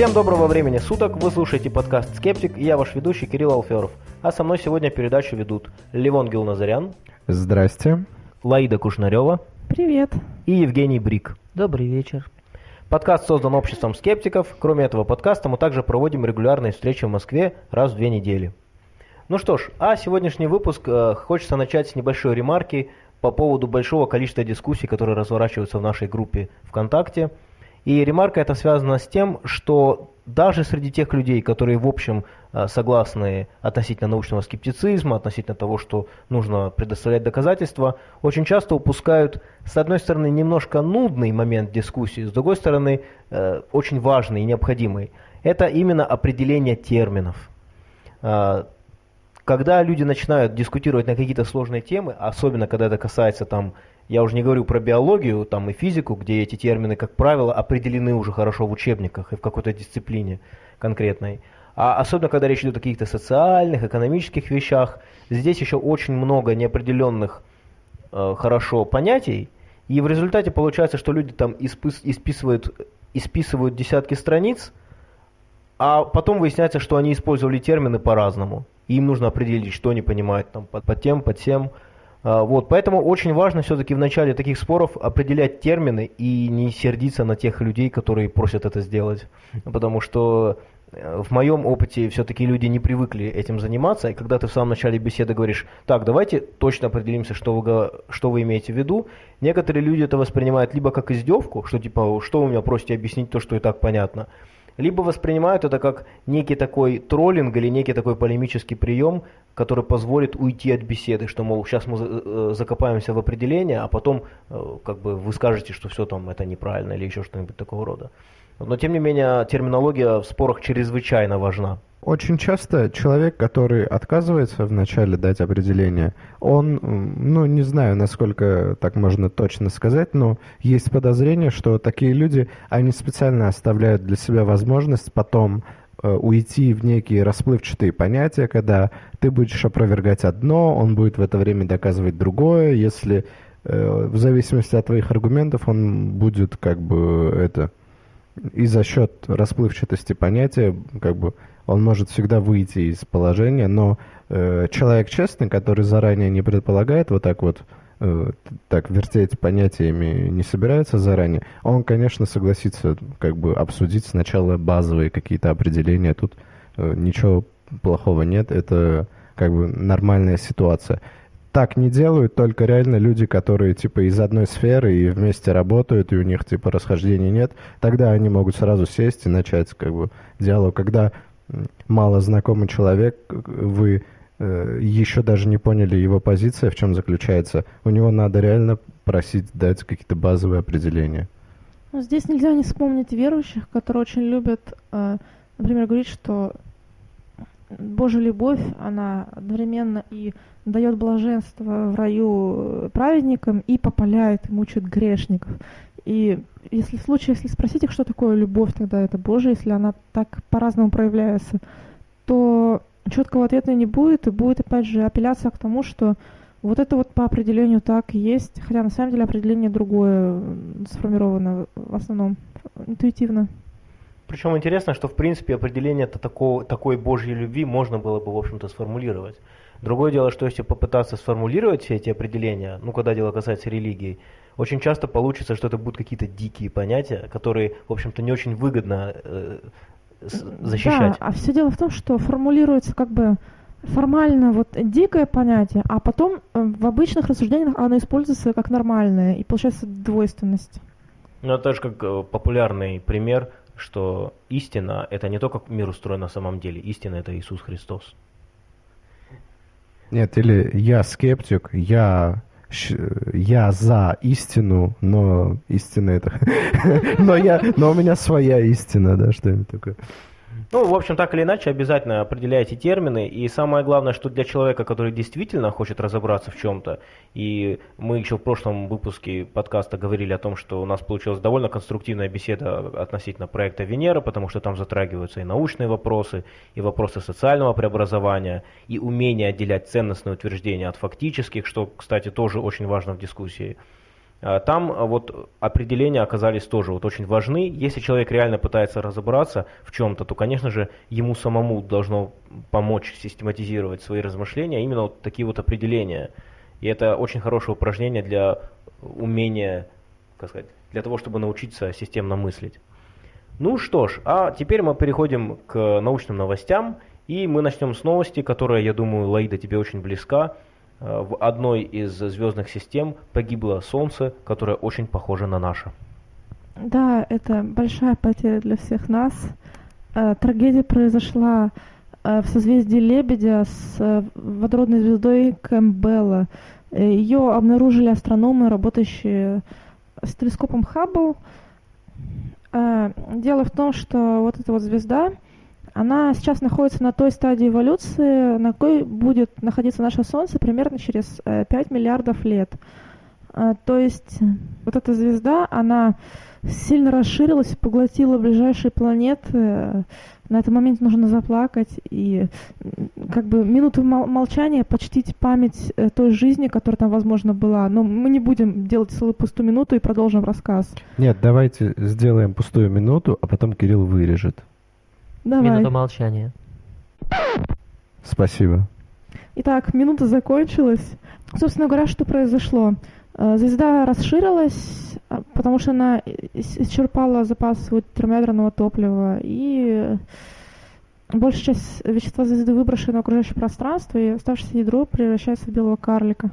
Всем доброго времени суток, вы слушаете подкаст «Скептик» и я ваш ведущий Кирилл Алферов. А со мной сегодня передачу ведут Левон Гилназарян. Здрасте. Лаида Кушнарева. Привет. И Евгений Брик. Добрый вечер. Подкаст создан обществом скептиков. Кроме этого подкаста мы также проводим регулярные встречи в Москве раз в две недели. Ну что ж, а сегодняшний выпуск э, хочется начать с небольшой ремарки по поводу большого количества дискуссий, которые разворачиваются в нашей группе ВКонтакте. И ремарка это связана с тем, что даже среди тех людей, которые в общем э, согласны относительно научного скептицизма, относительно того, что нужно предоставлять доказательства, очень часто упускают, с одной стороны, немножко нудный момент дискуссии, с другой стороны, э, очень важный и необходимый. Это именно определение терминов когда люди начинают дискутировать на какие-то сложные темы, особенно когда это касается там, я уже не говорю про биологию там и физику, где эти термины, как правило, определены уже хорошо в учебниках и в какой-то дисциплине конкретной, а особенно когда речь идет о каких-то социальных, экономических вещах, здесь еще очень много неопределенных э, хорошо понятий, и в результате получается, что люди там испис, исписывают, исписывают десятки страниц, а потом выясняется, что они использовали термины по-разному. Им нужно определить, что они понимают там, под, под тем, под тем. А, вот, поэтому очень важно все-таки в начале таких споров определять термины и не сердиться на тех людей, которые просят это сделать. Потому что э, в моем опыте все-таки люди не привыкли этим заниматься, и когда ты в самом начале беседы говоришь, так, давайте точно определимся, что вы, что вы имеете в виду, некоторые люди это воспринимают либо как издевку, что типа, что вы меня просите объяснить то, что и так понятно, либо воспринимают это как некий такой троллинг или некий такой полемический прием, который позволит уйти от беседы, что, мол, сейчас мы э, закопаемся в определение, а потом э, как бы вы скажете, что все там это неправильно или еще что-нибудь такого рода. Но тем не менее терминология в спорах чрезвычайно важна. Очень часто человек, который отказывается вначале дать определение, он, ну, не знаю, насколько так можно точно сказать, но есть подозрение, что такие люди, они специально оставляют для себя возможность потом э, уйти в некие расплывчатые понятия, когда ты будешь опровергать одно, он будет в это время доказывать другое, если э, в зависимости от твоих аргументов он будет как бы это и за счет расплывчатости понятия как бы он может всегда выйти из положения, но э, человек честный, который заранее не предполагает вот так вот э, так вертеть понятиями не собирается заранее, он, конечно, согласится как бы обсудить сначала базовые какие-то определения. Тут э, ничего плохого нет, это как бы нормальная ситуация. Так не делают только реально люди, которые типа из одной сферы и вместе работают, и у них типа расхождений нет. Тогда они могут сразу сесть и начать как бы диалог. Когда мало знакомый человек, вы э, еще даже не поняли его позиция, в чем заключается, у него надо реально просить дать какие-то базовые определения. Ну, здесь нельзя не вспомнить верующих, которые очень любят, э, например, говорить, что Божья любовь, она одновременно и дает блаженство в раю праведникам и попаляет и мучает грешников. И если в случае, если спросить их, что такое любовь, тогда это Божия, если она так по-разному проявляется, то четкого ответа не будет, и будет опять же апелляция к тому, что вот это вот по определению так есть, хотя на самом деле определение другое сформировано в основном интуитивно. Причем интересно, что в принципе определение такого, такой Божьей любви можно было бы, в общем-то, сформулировать. Другое дело, что если попытаться сформулировать все эти определения, ну, когда дело касается религии, очень часто получится, что это будут какие-то дикие понятия, которые, в общем-то, не очень выгодно э, защищать. Да, а все дело в том, что формулируется как бы формально вот дикое понятие, а потом э, в обычных рассуждениях оно используется как нормальное, и получается двойственность. Ну, это же как э, популярный пример, что истина – это не то, как мир устроен на самом деле. Истина – это Иисус Христос. Нет, или я скептик, я я за истину, но истина это... но, я, но у меня своя истина, да, что-нибудь такое. Ну, в общем, так или иначе, обязательно определяйте термины. И самое главное, что для человека, который действительно хочет разобраться в чем-то, и мы еще в прошлом выпуске подкаста говорили о том, что у нас получилась довольно конструктивная беседа относительно проекта Венера, потому что там затрагиваются и научные вопросы, и вопросы социального преобразования, и умение отделять ценностные утверждения от фактических, что, кстати, тоже очень важно в дискуссии. А, там а, вот определения оказались тоже вот очень важны. Если человек реально пытается разобраться в чем-то, то, конечно же, ему самому должно помочь систематизировать свои размышления именно вот такие вот определения. И это очень хорошее упражнение для умения, как сказать, для того, чтобы научиться системно мыслить. Ну что ж, а теперь мы переходим к научным новостям, и мы начнем с новости, которая, я думаю, Лаида, тебе очень близка. Э, в одной из звездных систем погибло Солнце, которое очень похоже на наше. Да, это большая потеря для всех нас. Э, трагедия произошла э, в созвездии Лебедя с водородной звездой Кэмпбелла. Ее обнаружили астрономы, работающие с телескопом Хаббл. Дело в том, что вот эта вот звезда, она сейчас находится на той стадии эволюции, на какой будет находиться наше Солнце примерно через 5 э, миллиардов лет. А, то есть вот эта звезда, она сильно расширилась, поглотила ближайшие планеты. На этом моменте нужно заплакать и как бы минуту молчания почтить память э, той жизни, которая там, возможно, была. Но мы не будем делать целую пустую минуту и продолжим рассказ. Нет, давайте сделаем пустую минуту, а потом Кирилл вырежет. Давай. Минута молчания. Спасибо. Итак, минута закончилась. Собственно говоря, что произошло? Э, звезда расширилась, а, потому что она исчерпала запас вот термоядерного топлива, и большая часть вещества звезды выброшена в окружающее пространство, и оставшееся ядро превращается в белого карлика.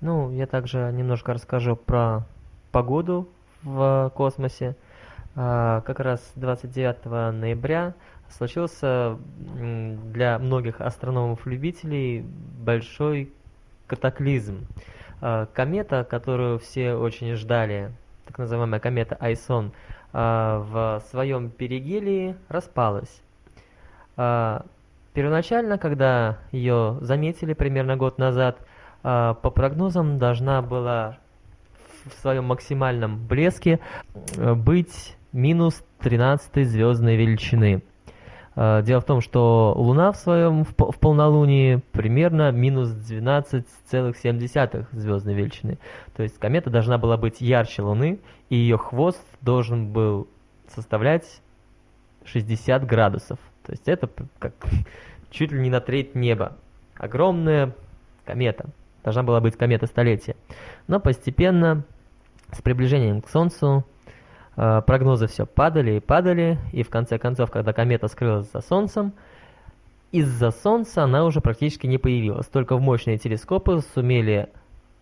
Ну, я также немножко расскажу про погоду в космосе. А, как раз 29 ноября случился для многих астрономов-любителей большой катаклизм. А, комета, которую все очень ждали, так называемая комета Айсон, а, в своем перигелии распалась. А, первоначально, когда ее заметили примерно год назад, по прогнозам должна была в своем максимальном блеске быть минус 13 звездной величины. Э, дело в том, что Луна в своем в полнолунии примерно минус 12,7 звездной величины. То есть комета должна была быть ярче Луны, и ее хвост должен был составлять 60 градусов. То есть это как чуть ли не на треть неба. Огромная комета. Должна была быть комета столетия. Но постепенно, с приближением к Солнцу, прогнозы все падали и падали, и в конце концов, когда комета скрылась за Солнцем, из-за Солнца она уже практически не появилась. Только в мощные телескопы сумели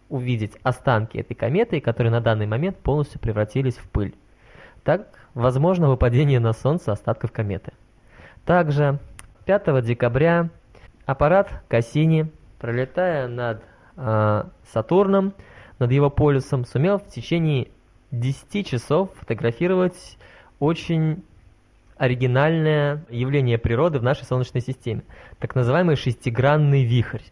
увидеть останки этой кометы, которые на данный момент полностью превратились в пыль. Так, возможно выпадение на Солнце остатков кометы. Также 5 декабря аппарат Кассини, пролетая над э, Сатурном, над его полюсом, сумел в течение 10 часов фотографировать очень оригинальное явление природы в нашей Солнечной системе. Так называемый шестигранный вихрь,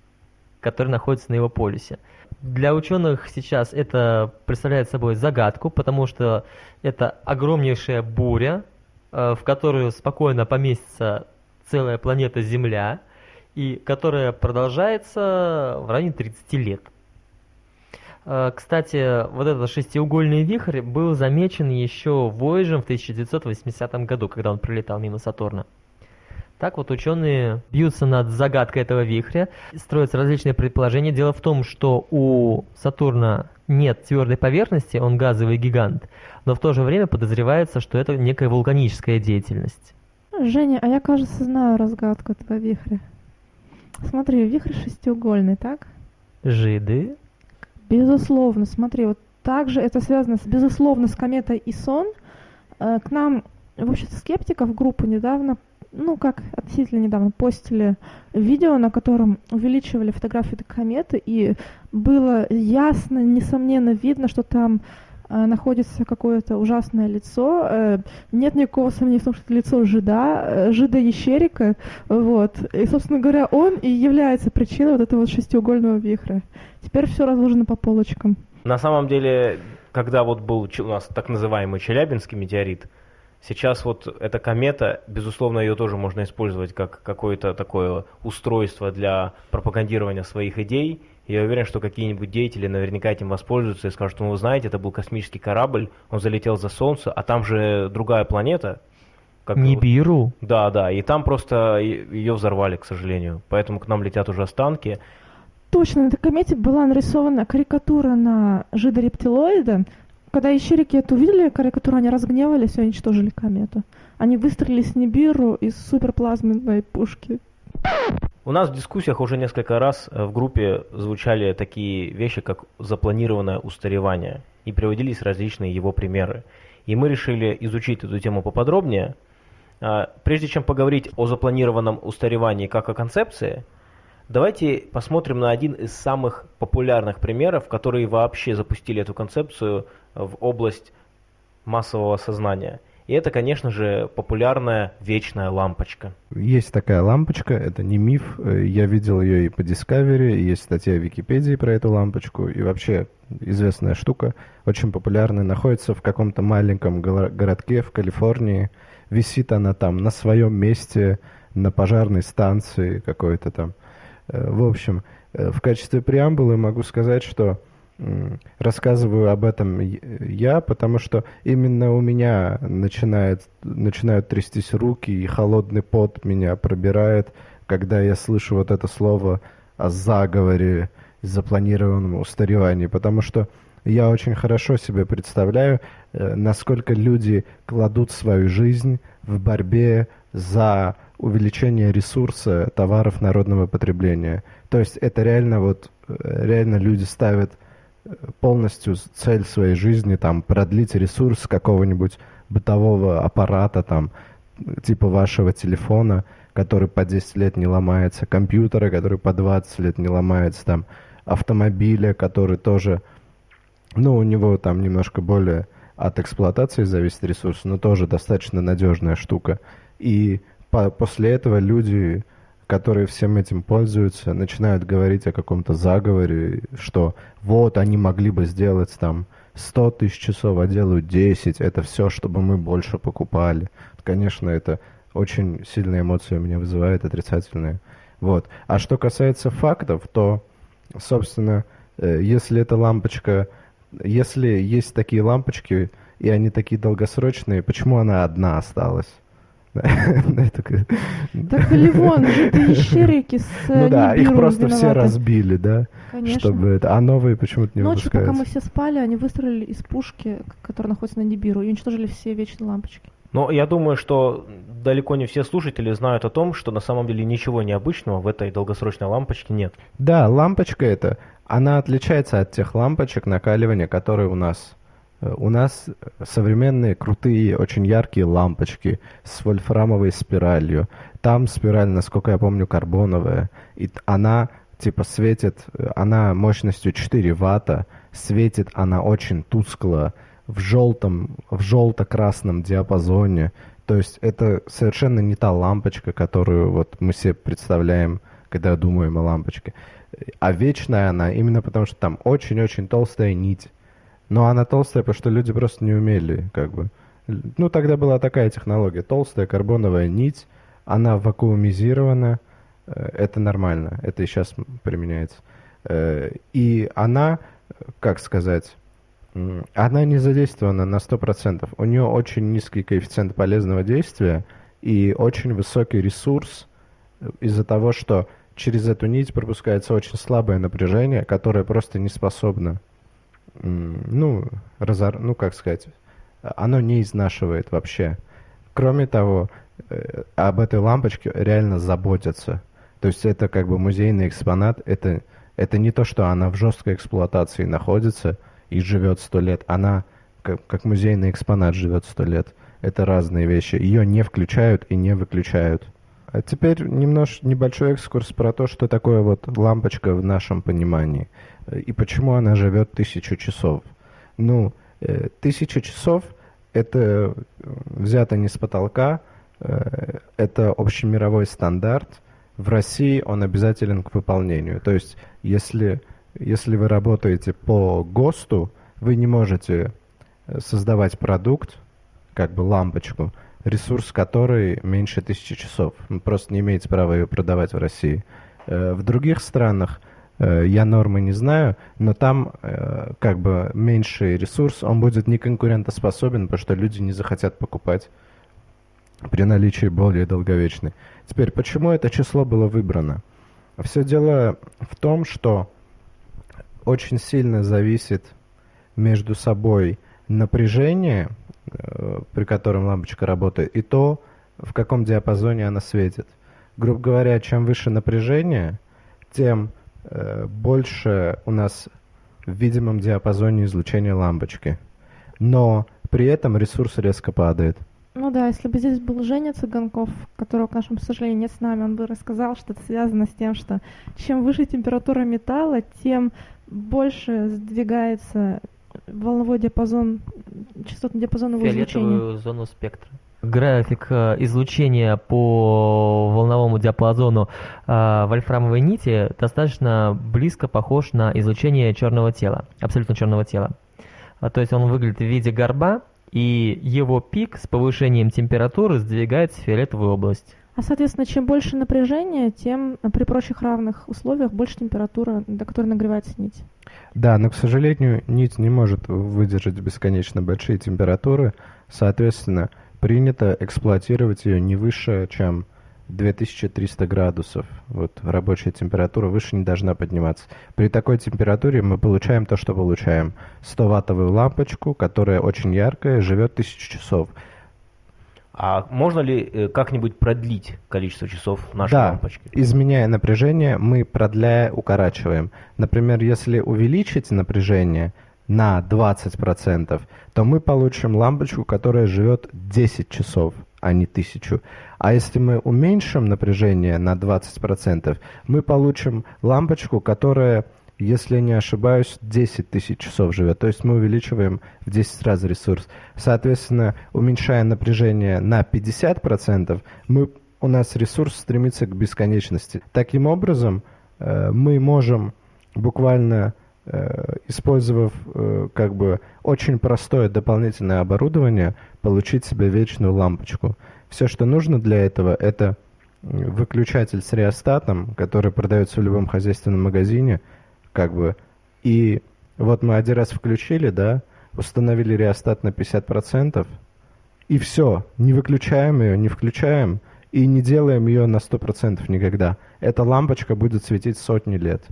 который находится на его полюсе. Для ученых сейчас это представляет собой загадку, потому что это огромнейшая буря, э, в которую спокойно поместится целая планета Земля, и которая продолжается в районе 30 лет. Э, кстати, вот этот шестиугольный вихрь был замечен еще Voyager в 1980 году, когда он пролетал мимо Сатурна. Так вот ученые бьются над загадкой этого вихря, строятся различные предположения. Дело в том, что у Сатурна нет твердой поверхности, он газовый гигант, но в то же время подозревается, что это некая вулканическая деятельность. Женя, а я, кажется, знаю разгадку этого вихря. Смотри, вихрь шестиугольный, так? Жиды Безусловно, смотри, вот также это связано с, безусловно, с кометой Исон. Э, к нам в обществе скептиков группу недавно, ну как относительно недавно, постили видео, на котором увеличивали фотографию этой кометы, и было ясно, несомненно видно, что там находится какое-то ужасное лицо. Э, нет никакого сомнения в том, что это лицо жида, э, жида Ещерика. Вот. И, собственно говоря, он и является причиной вот этого вот шестиугольного вихря. Теперь все разложено по полочкам. На самом деле, когда вот был у нас так называемый Челябинский метеорит, Сейчас вот эта комета, безусловно, ее тоже можно использовать как какое-то такое устройство для пропагандирования своих идей. Я уверен, что какие-нибудь деятели наверняка этим воспользуются и скажут, ну вы знаете, это был космический корабль, он залетел за Солнце, а там же другая планета. Как Нибиру? Да, да, и там просто ее взорвали, к сожалению. Поэтому к нам летят уже останки. Точно, на этой комете была нарисована карикатура на жидорептилоида, когда ищерики это увидели, карикатуру, они разгневались и уничтожили комету. Они выстрелили с Нибиру из суперплазменной пушки. У нас в дискуссиях уже несколько раз э, в группе звучали такие вещи, как запланированное устаревание, и приводились различные его примеры. И мы решили изучить эту тему поподробнее. А, прежде чем поговорить о запланированном устаревании как о концепции, давайте посмотрим на один из самых популярных примеров, которые вообще запустили эту концепцию в область массового сознания. И это, конечно же, популярная вечная лампочка. Есть такая лампочка, это не миф. Я видел ее и по Discovery, есть статья в Википедии про эту лампочку. И вообще известная штука, очень популярная, находится в каком-то маленьком городке в Калифорнии. Висит она там на своем месте, на пожарной станции какой-то там. Э, в общем, э, в качестве преамбулы могу сказать, что рассказываю об этом я, потому что именно у меня начинает, начинают трястись руки, и холодный пот меня пробирает, когда я слышу вот это слово о заговоре, запланированном устаревании, потому что я очень хорошо себе представляю, э, насколько люди кладут свою жизнь в борьбе за увеличение ресурса товаров народного потребления. То есть это реально вот, э, реально люди ставят полностью цель своей жизни там продлить ресурс какого-нибудь бытового аппарата там типа вашего телефона, который по 10 лет не ломается, компьютера, который по 20 лет не ломается, там автомобиля, который тоже, ну, у него там немножко более от эксплуатации зависит ресурс, но тоже достаточно надежная штука. И по после этого люди которые всем этим пользуются, начинают говорить о каком-то заговоре, что вот они могли бы сделать там 100 тысяч часов, а делают 10, это все, чтобы мы больше покупали. Конечно, это очень сильные эмоции у меня вызывает, отрицательные. Вот. А что касается фактов, то, собственно, э, если эта лампочка, если есть такие лампочки, и они такие долгосрочные, почему она одна осталась? Так Ливон, это ищерики с Ну да, их просто все разбили, да? Конечно. Чтобы это, а новые почему-то не Ночью, пока мы все спали, они выстрелили из пушки, которая находится на Нибиру, и уничтожили все вечные лампочки. Но я думаю, что далеко не все слушатели знают о том, что на самом деле ничего необычного в этой долгосрочной лампочке нет. Да, лампочка эта, она отличается от тех лампочек накаливания, которые у нас у нас современные, крутые, очень яркие лампочки с вольфрамовой спиралью. Там спираль, насколько я помню, карбоновая. И она типа светит, она мощностью 4 ватта, светит она очень тускло, в желтом, в желто-красном диапазоне. То есть это совершенно не та лампочка, которую вот мы себе представляем, когда думаем о лампочке. А вечная она именно потому, что там очень-очень толстая нить но она толстая, потому что люди просто не умели, как бы. Ну, тогда была такая технология. Толстая карбоновая нить, она вакуумизирована, э, это нормально, это и сейчас применяется. Э, и она, как сказать, она не задействована на 100%. У нее очень низкий коэффициент полезного действия и очень высокий ресурс э, из-за того, что через эту нить пропускается очень слабое напряжение, которое просто не способно ну, разор... ну, как сказать, оно не изнашивает вообще. Кроме того, э, об этой лампочке реально заботятся. То есть это как бы музейный экспонат, это, это не то, что она в жесткой эксплуатации находится и живет сто лет, она как, как музейный экспонат живет сто лет. Это разные вещи. Ее не включают и не выключают. А теперь немножко небольшой экскурс про то, что такое вот лампочка в нашем понимании и почему она живет тысячу часов. Ну, э, тысяча часов это взято не с потолка, э, это общемировой стандарт. В России он обязателен к выполнению. То есть, если, если вы работаете по ГОСТу, вы не можете создавать продукт, как бы лампочку, ресурс которой меньше тысячи часов. Вы просто не имеете права ее продавать в России. Э, в других странах э, я нормы не знаю, но там э, как бы меньший ресурс, он будет не конкурентоспособен, потому что люди не захотят покупать при наличии более долговечной. Теперь, почему это число было выбрано? Все дело в том, что очень сильно зависит между собой напряжение, э, при котором лампочка работает, и то, в каком диапазоне она светит. Грубо говоря, чем выше напряжение, тем э, больше у нас в видимом диапазоне излучения лампочки. Но при этом ресурс резко падает. Ну да, если бы здесь был Женя Цыганков, которого, к нашему сожалению, нет с нами, он бы рассказал, что это связано с тем, что чем выше температура металла, тем больше сдвигается волновой диапазон, частотный диапазон его Фиолетовую излучения. зону спектра. График э, излучения по волновому диапазону э, вольфрамовой нити достаточно близко похож на излучение черного тела, абсолютно черного тела. А, то есть он выглядит в виде горба, и его пик с повышением температуры сдвигается в фиолетовую область. А, соответственно, чем больше напряжения, тем э, при прочих равных условиях больше температура, до которой нагревается нить. Да, но, к сожалению, нить не может выдержать бесконечно большие температуры. Соответственно, принято эксплуатировать ее не выше, чем 2300 градусов. Вот рабочая температура выше не должна подниматься. При такой температуре мы получаем то, что получаем. 100-ваттовую лампочку, которая очень яркая, живет 1000 часов. А можно ли э, как-нибудь продлить количество часов нашей да, лампочки? изменяя напряжение, мы продляя укорачиваем. Например, если увеличить напряжение на 20%, то мы получим лампочку, которая живет 10 часов, а не 1000. А если мы уменьшим напряжение на 20%, мы получим лампочку, которая если не ошибаюсь, 10 тысяч часов живет. То есть мы увеличиваем в 10 раз ресурс. Соответственно, уменьшая напряжение на 50%, мы, у нас ресурс стремится к бесконечности. Таким образом, э, мы можем буквально использовав э, как бы очень простое дополнительное оборудование, получить себе вечную лампочку. Все, что нужно для этого, это выключатель с реостатом, который продается в любом хозяйственном магазине – как бы. И вот мы один раз включили, да, установили реостат на 50%, и все, не выключаем ее, не включаем, и не делаем ее на 100% никогда. Эта лампочка будет светить сотни лет.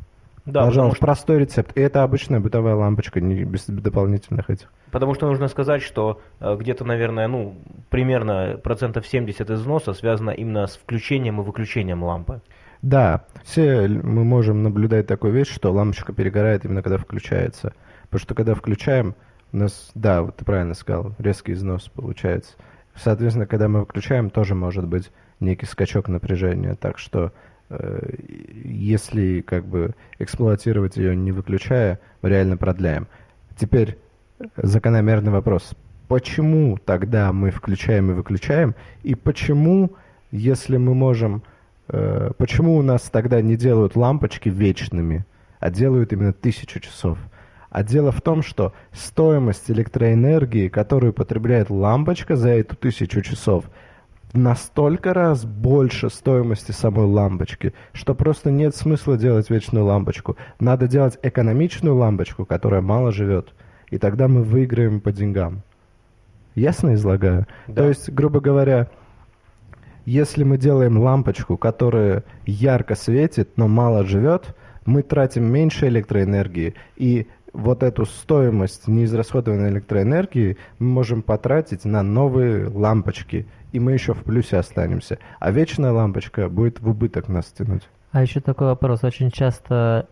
Да, Пожалуйста, что... простой рецепт. И это обычная бытовая лампочка, не без дополнительных этих. Потому что нужно сказать, что э, где-то, наверное, ну, примерно процентов 70 износа связано именно с включением и выключением лампы. Да, все мы можем наблюдать такую вещь, что лампочка перегорает именно когда включается. Потому что когда включаем, у нас, да, вот ты правильно сказал, резкий износ получается. Соответственно, когда мы выключаем, тоже может быть некий скачок напряжения. Так что если как бы эксплуатировать ее не выключая, мы реально продляем. Теперь закономерный вопрос. Почему тогда мы включаем и выключаем? И почему, если мы можем Э, почему у нас тогда не делают лампочки вечными, а делают именно тысячу часов? А дело в том, что стоимость электроэнергии, которую потребляет лампочка за эту тысячу часов, настолько раз больше стоимости самой лампочки, что просто нет смысла делать вечную лампочку. Надо делать экономичную лампочку, которая мало живет. И тогда мы выиграем по деньгам. Ясно излагаю? Да. То есть, грубо говоря, если мы делаем лампочку, которая ярко светит, но мало живет, мы тратим меньше электроэнергии, и вот эту стоимость неизрасходованной электроэнергии мы можем потратить на новые лампочки, и мы еще в плюсе останемся. А вечная лампочка будет в убыток нас тянуть. А еще такой вопрос. Очень часто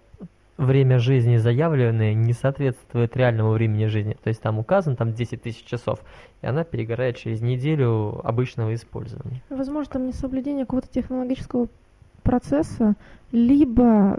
время жизни заявленное не соответствует реальному времени жизни. То есть там указано там 10 тысяч часов, и она перегорает через неделю обычного использования. Возможно, там несоблюдение какого-то технологического процесса, либо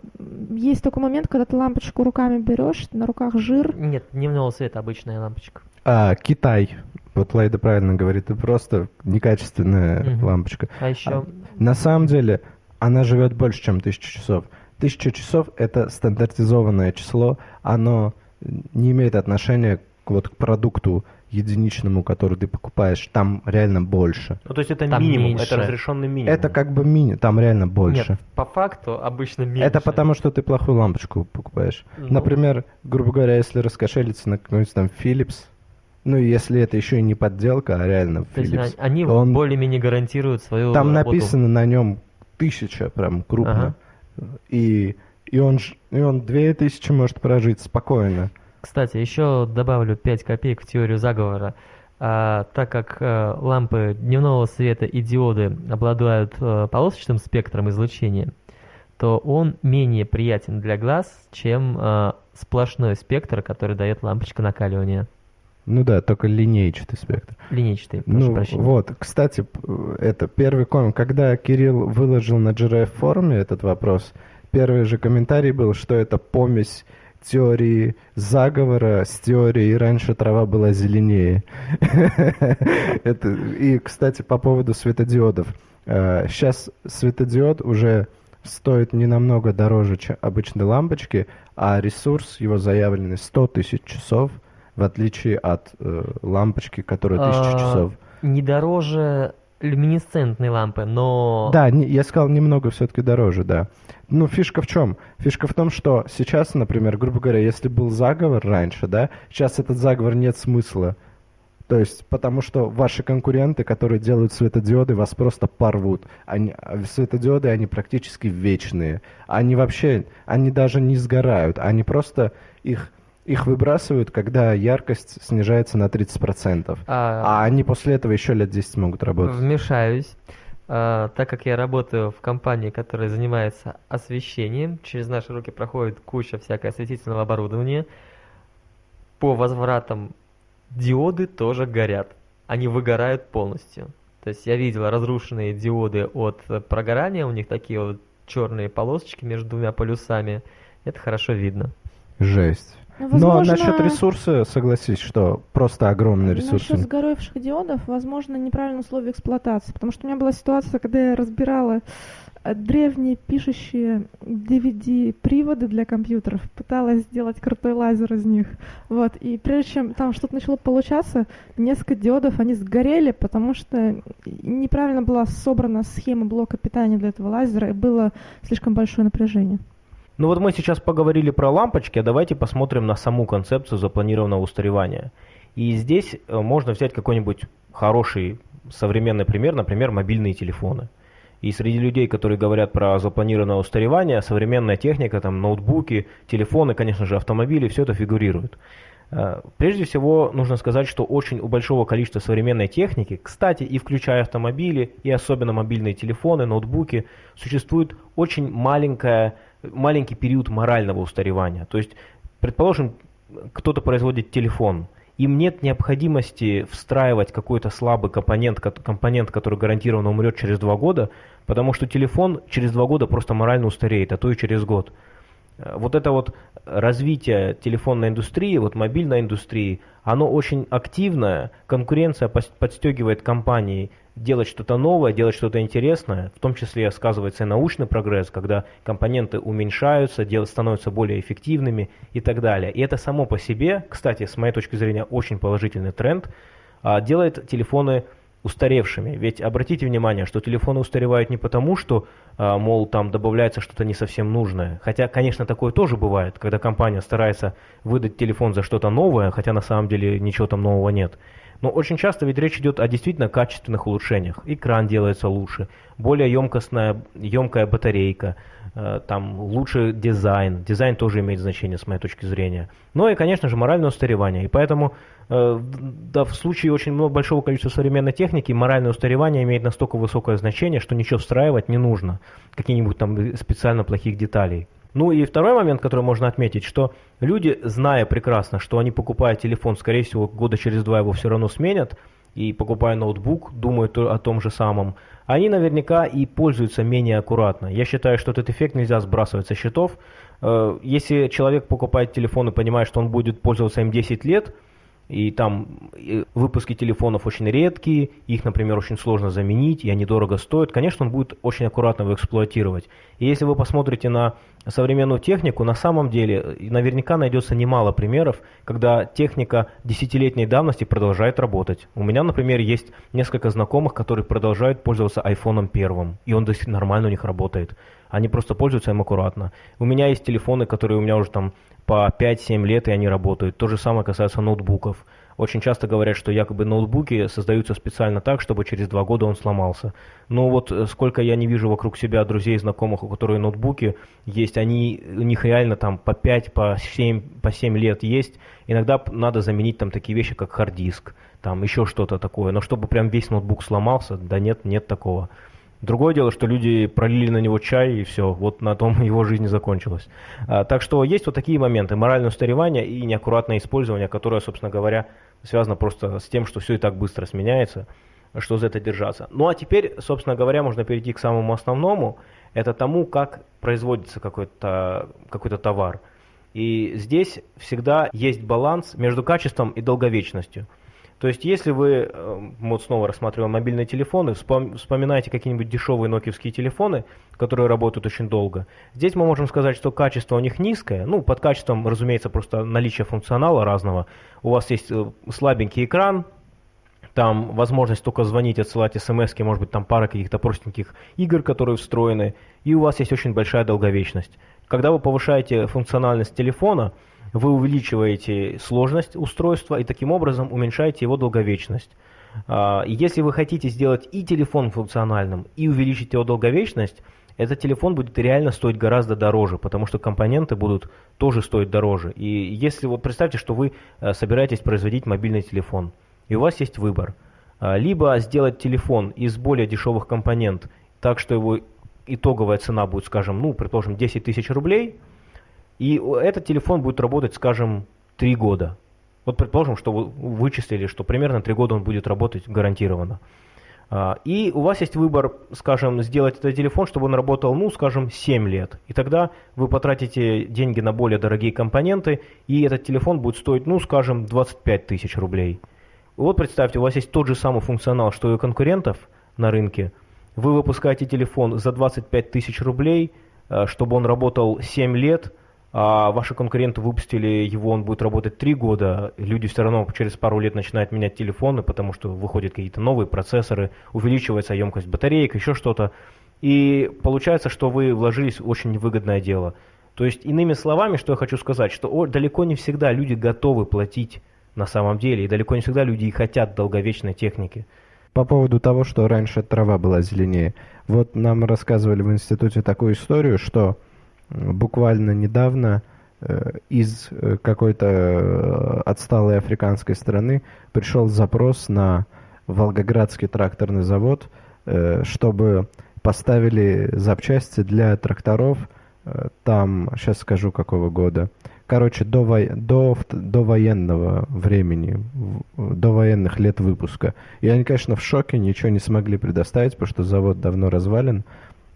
есть такой момент, когда ты лампочку руками берешь, на руках жир. Нет, дневного света обычная лампочка. А, Китай. Вот Лайда правильно говорит, это просто некачественная угу. лампочка. А еще... А, на самом деле, она живет больше, чем тысячу часов. Тысяча часов – это стандартизованное число, оно не имеет отношения к, вот, к продукту единичному, который ты покупаешь, там реально больше. Ну, то есть это Там минимум, меньше. это разрешенный минимум. Это как бы мини, там реально больше. Нет, по факту обычно меньше. Это потому, что ты плохую лампочку покупаешь. Ну. Например, грубо говоря, если раскошелиться на какой-нибудь там Philips, ну, если это еще и не подделка, а реально То есть Philips, а- они он- более-менее гарантируют свою там работу. написано на нем тысяча, прям крупно. И, и, он, и он две тысячи может прожить спокойно. Кстати, еще добавлю 5 копеек в теорию заговора. А, так как э, лампы дневного света и диоды обладают э, полосочным спектром излучения, то он менее приятен для глаз, чем э, сплошной спектр, который дает лампочка накаливания. Ну да, только линейчатый спектр. Линейчатый, прошу Ну прощения. вот, кстати, это первый коммент. Когда Кирилл выложил на GRF форуме этот вопрос, первый же комментарий был, что это помесь теории заговора с теорией «раньше трава была зеленее». Это, и, кстати, по поводу светодиодов. Сейчас светодиод уже стоит не намного дороже, чем обычной лампочки, а ресурс его заявленный 100 тысяч часов, в отличие от э, лампочки, которая 1000 А, часов. Не дороже люминесцентной лампы, но... Да, не- я сказал немного все-таки дороже, да. Ну, фишка в чем? Фишка в том, что сейчас, например, грубо говоря, если был заговор раньше, да, сейчас этот заговор нет смысла. То есть, потому что ваши конкуренты, которые делают светодиоды, вас просто порвут. Они, а светодиоды, они практически вечные. Они вообще, они даже не сгорают. Они просто их, их выбрасывают, когда яркость снижается на 30%. а, А они после этого еще лет 10 могут работать. Вмешаюсь. А, так как я работаю в компании, которая занимается освещением, через наши руки проходит куча всякого осветительного оборудования. По возвратам диоды тоже горят. Они выгорают полностью. То есть я видел разрушенные диоды от прогорания, у них такие вот черные полосочки между двумя полюсами. Это хорошо видно. Жесть. Ну, Но возможно, насчет ресурса, согласись, что просто огромный ресурс. Насчет сгоревших диодов, возможно, неправильные условия эксплуатации. Потому что у меня была ситуация, когда я разбирала э, древние пишущие DVD-приводы для компьютеров, пыталась сделать крутой лазер из них. Вот. И прежде чем там что-то начало получаться, несколько диодов, они сгорели, потому что неправильно была собрана схема блока питания для этого лазера, и было слишком большое напряжение. Ну вот мы сейчас поговорили про лампочки, а давайте посмотрим на саму концепцию запланированного устаревания. И здесь э, можно взять какой-нибудь хороший современный пример, например, мобильные телефоны. И среди людей, которые говорят про запланированное устаревание, современная техника, там ноутбуки, телефоны, конечно же, автомобили, все это фигурирует. Э, Прежде всего, нужно сказать, что очень у большого количества современной техники, кстати, и включая автомобили, и особенно мобильные телефоны, ноутбуки, существует очень маленькая, маленький период морального устаревания. То есть, предположим, кто-то производит телефон, им нет необходимости встраивать какой-то слабый компонент, ко- компонент, который гарантированно умрет через два года, потому что телефон через два года просто морально устареет, а то и через год. Э, Вот это вот развитие телефонной индустрии, вот мобильной индустрии, оно очень активное, конкуренция подстегивает компании делать что-то новое, делать что-то интересное, в том числе сказывается и научный прогресс, когда компоненты уменьшаются, становятся более эффективными и так далее. И это само по себе, кстати, с моей точки зрения, очень положительный тренд, а, делает телефоны устаревшими. Ведь обратите внимание, что телефоны устаревают не потому, что, а, мол, там добавляется что-то не совсем нужное. Хотя, конечно, такое тоже бывает, когда компания старается выдать телефон за что-то новое, хотя на самом деле ничего там нового нет. Но очень часто ведь речь идет о действительно качественных улучшениях. Экран делается лучше, более емкостная, емкая батарейка, там лучше дизайн. Дизайн тоже имеет значение с моей точки зрения. Ну и, конечно же, моральное устаревание. И поэтому э, да, в случае очень много, большого количества современной техники моральное устаревание имеет настолько высокое значение, что ничего встраивать не нужно. Каких-нибудь там специально плохих деталей. Ну и второй момент, который можно отметить, что люди, зная прекрасно, что они покупая телефон, скорее всего, года через два его все равно сменят, и покупая ноутбук, думают то- о том же самом, они наверняка и пользуются менее аккуратно. Я считаю, что этот эффект нельзя сбрасывать со счетов. Э, Если человек покупает телефон и понимает, что он будет пользоваться им 10 лет, и там выпуски телефонов очень редкие, их, например, очень сложно заменить, и они дорого стоят, конечно, он будет очень аккуратно его эксплуатировать. И если вы посмотрите на современную технику, на самом деле наверняка найдется немало примеров, когда техника десятилетней давности продолжает работать. У меня, например, есть несколько знакомых, которые продолжают пользоваться айфоном первым, и он до сих нормально у них работает. Они просто пользуются им аккуратно. У меня есть телефоны, которые у меня уже там по 5-7 лет, и они работают. То же самое касается ноутбуков. Очень часто говорят, что якобы ноутбуки создаются специально так, чтобы через два года он сломался. Но вот э, сколько я не вижу вокруг себя друзей, знакомых, у которых ноутбуки есть, они, у них реально там по 5, по 7, по 7 лет есть. Иногда надо заменить там такие вещи, как хард-диск, там еще что-то такое. Но чтобы прям весь ноутбук сломался, да нет, нет такого. Другое дело, что люди пролили на него чай, и все, вот на том его жизнь закончилась. А, так что есть вот такие моменты, моральное устаревание и неаккуратное использование, которое, собственно говоря, связано просто с тем, что все и так быстро сменяется, что за это держаться. Ну а теперь, собственно говоря, можно перейти к самому основному, это тому, как производится какой-то какой товар. И здесь всегда есть баланс между качеством и долговечностью. То есть, если вы, э, вот снова рассматриваем мобильные телефоны, вспоминаете какие-нибудь дешевые нокиевские телефоны, которые работают очень долго, здесь мы можем сказать, что качество у них низкое. Ну, под качеством, разумеется, просто наличие функционала разного. У вас есть э, слабенький экран, там возможность только звонить, отсылать смс, может быть, там пара каких-то простеньких игр, которые встроены, и у вас есть очень большая долговечность. Когда вы повышаете функциональность телефона, вы увеличиваете сложность устройства и таким образом уменьшаете его долговечность. А, если вы хотите сделать и телефон функциональным, и увеличить его долговечность, этот телефон будет реально стоить гораздо дороже, потому что компоненты будут тоже стоить дороже. И если вот представьте, что вы э, собираетесь производить мобильный телефон, и у вас есть выбор. А, либо сделать телефон из более дешевых компонент, так что его итоговая цена будет, скажем, ну, предположим, 10 тысяч рублей – и этот телефон будет работать, скажем, 3 года. Вот предположим, что вы вычислили, что примерно 3 года он будет работать гарантированно. А, и у вас есть выбор, скажем, сделать этот телефон, чтобы он работал, ну, скажем, 7 лет. И тогда вы потратите деньги на более дорогие компоненты, и этот телефон будет стоить, ну, скажем, 25 тысяч рублей. Вот представьте, у вас есть тот же самый функционал, что и у конкурентов на рынке. Вы выпускаете телефон за 25 тысяч рублей, а, чтобы он работал 7 лет – а ваши конкуренты выпустили его, он будет работать три года, люди все равно через пару лет начинают менять телефоны, потому что выходят какие-то новые процессоры, увеличивается емкость батареек, еще что-то. И получается, что вы вложились в очень невыгодное дело. То есть, иными словами, что я хочу сказать, что далеко не всегда люди готовы платить на самом деле, и далеко не всегда люди и хотят долговечной техники. По поводу того, что раньше трава была зеленее. Вот нам рассказывали в институте такую историю, что буквально недавно э, из э, какой-то э, отсталой африканской страны пришел запрос на Волгоградский тракторный завод, чтобы поставили запчасти для тракторов, там, сейчас скажу какого года, короче, до, во... до, до военного времени, до военных лет выпуска. И они, конечно, в шоке, ничего не смогли предоставить, потому что завод давно развален.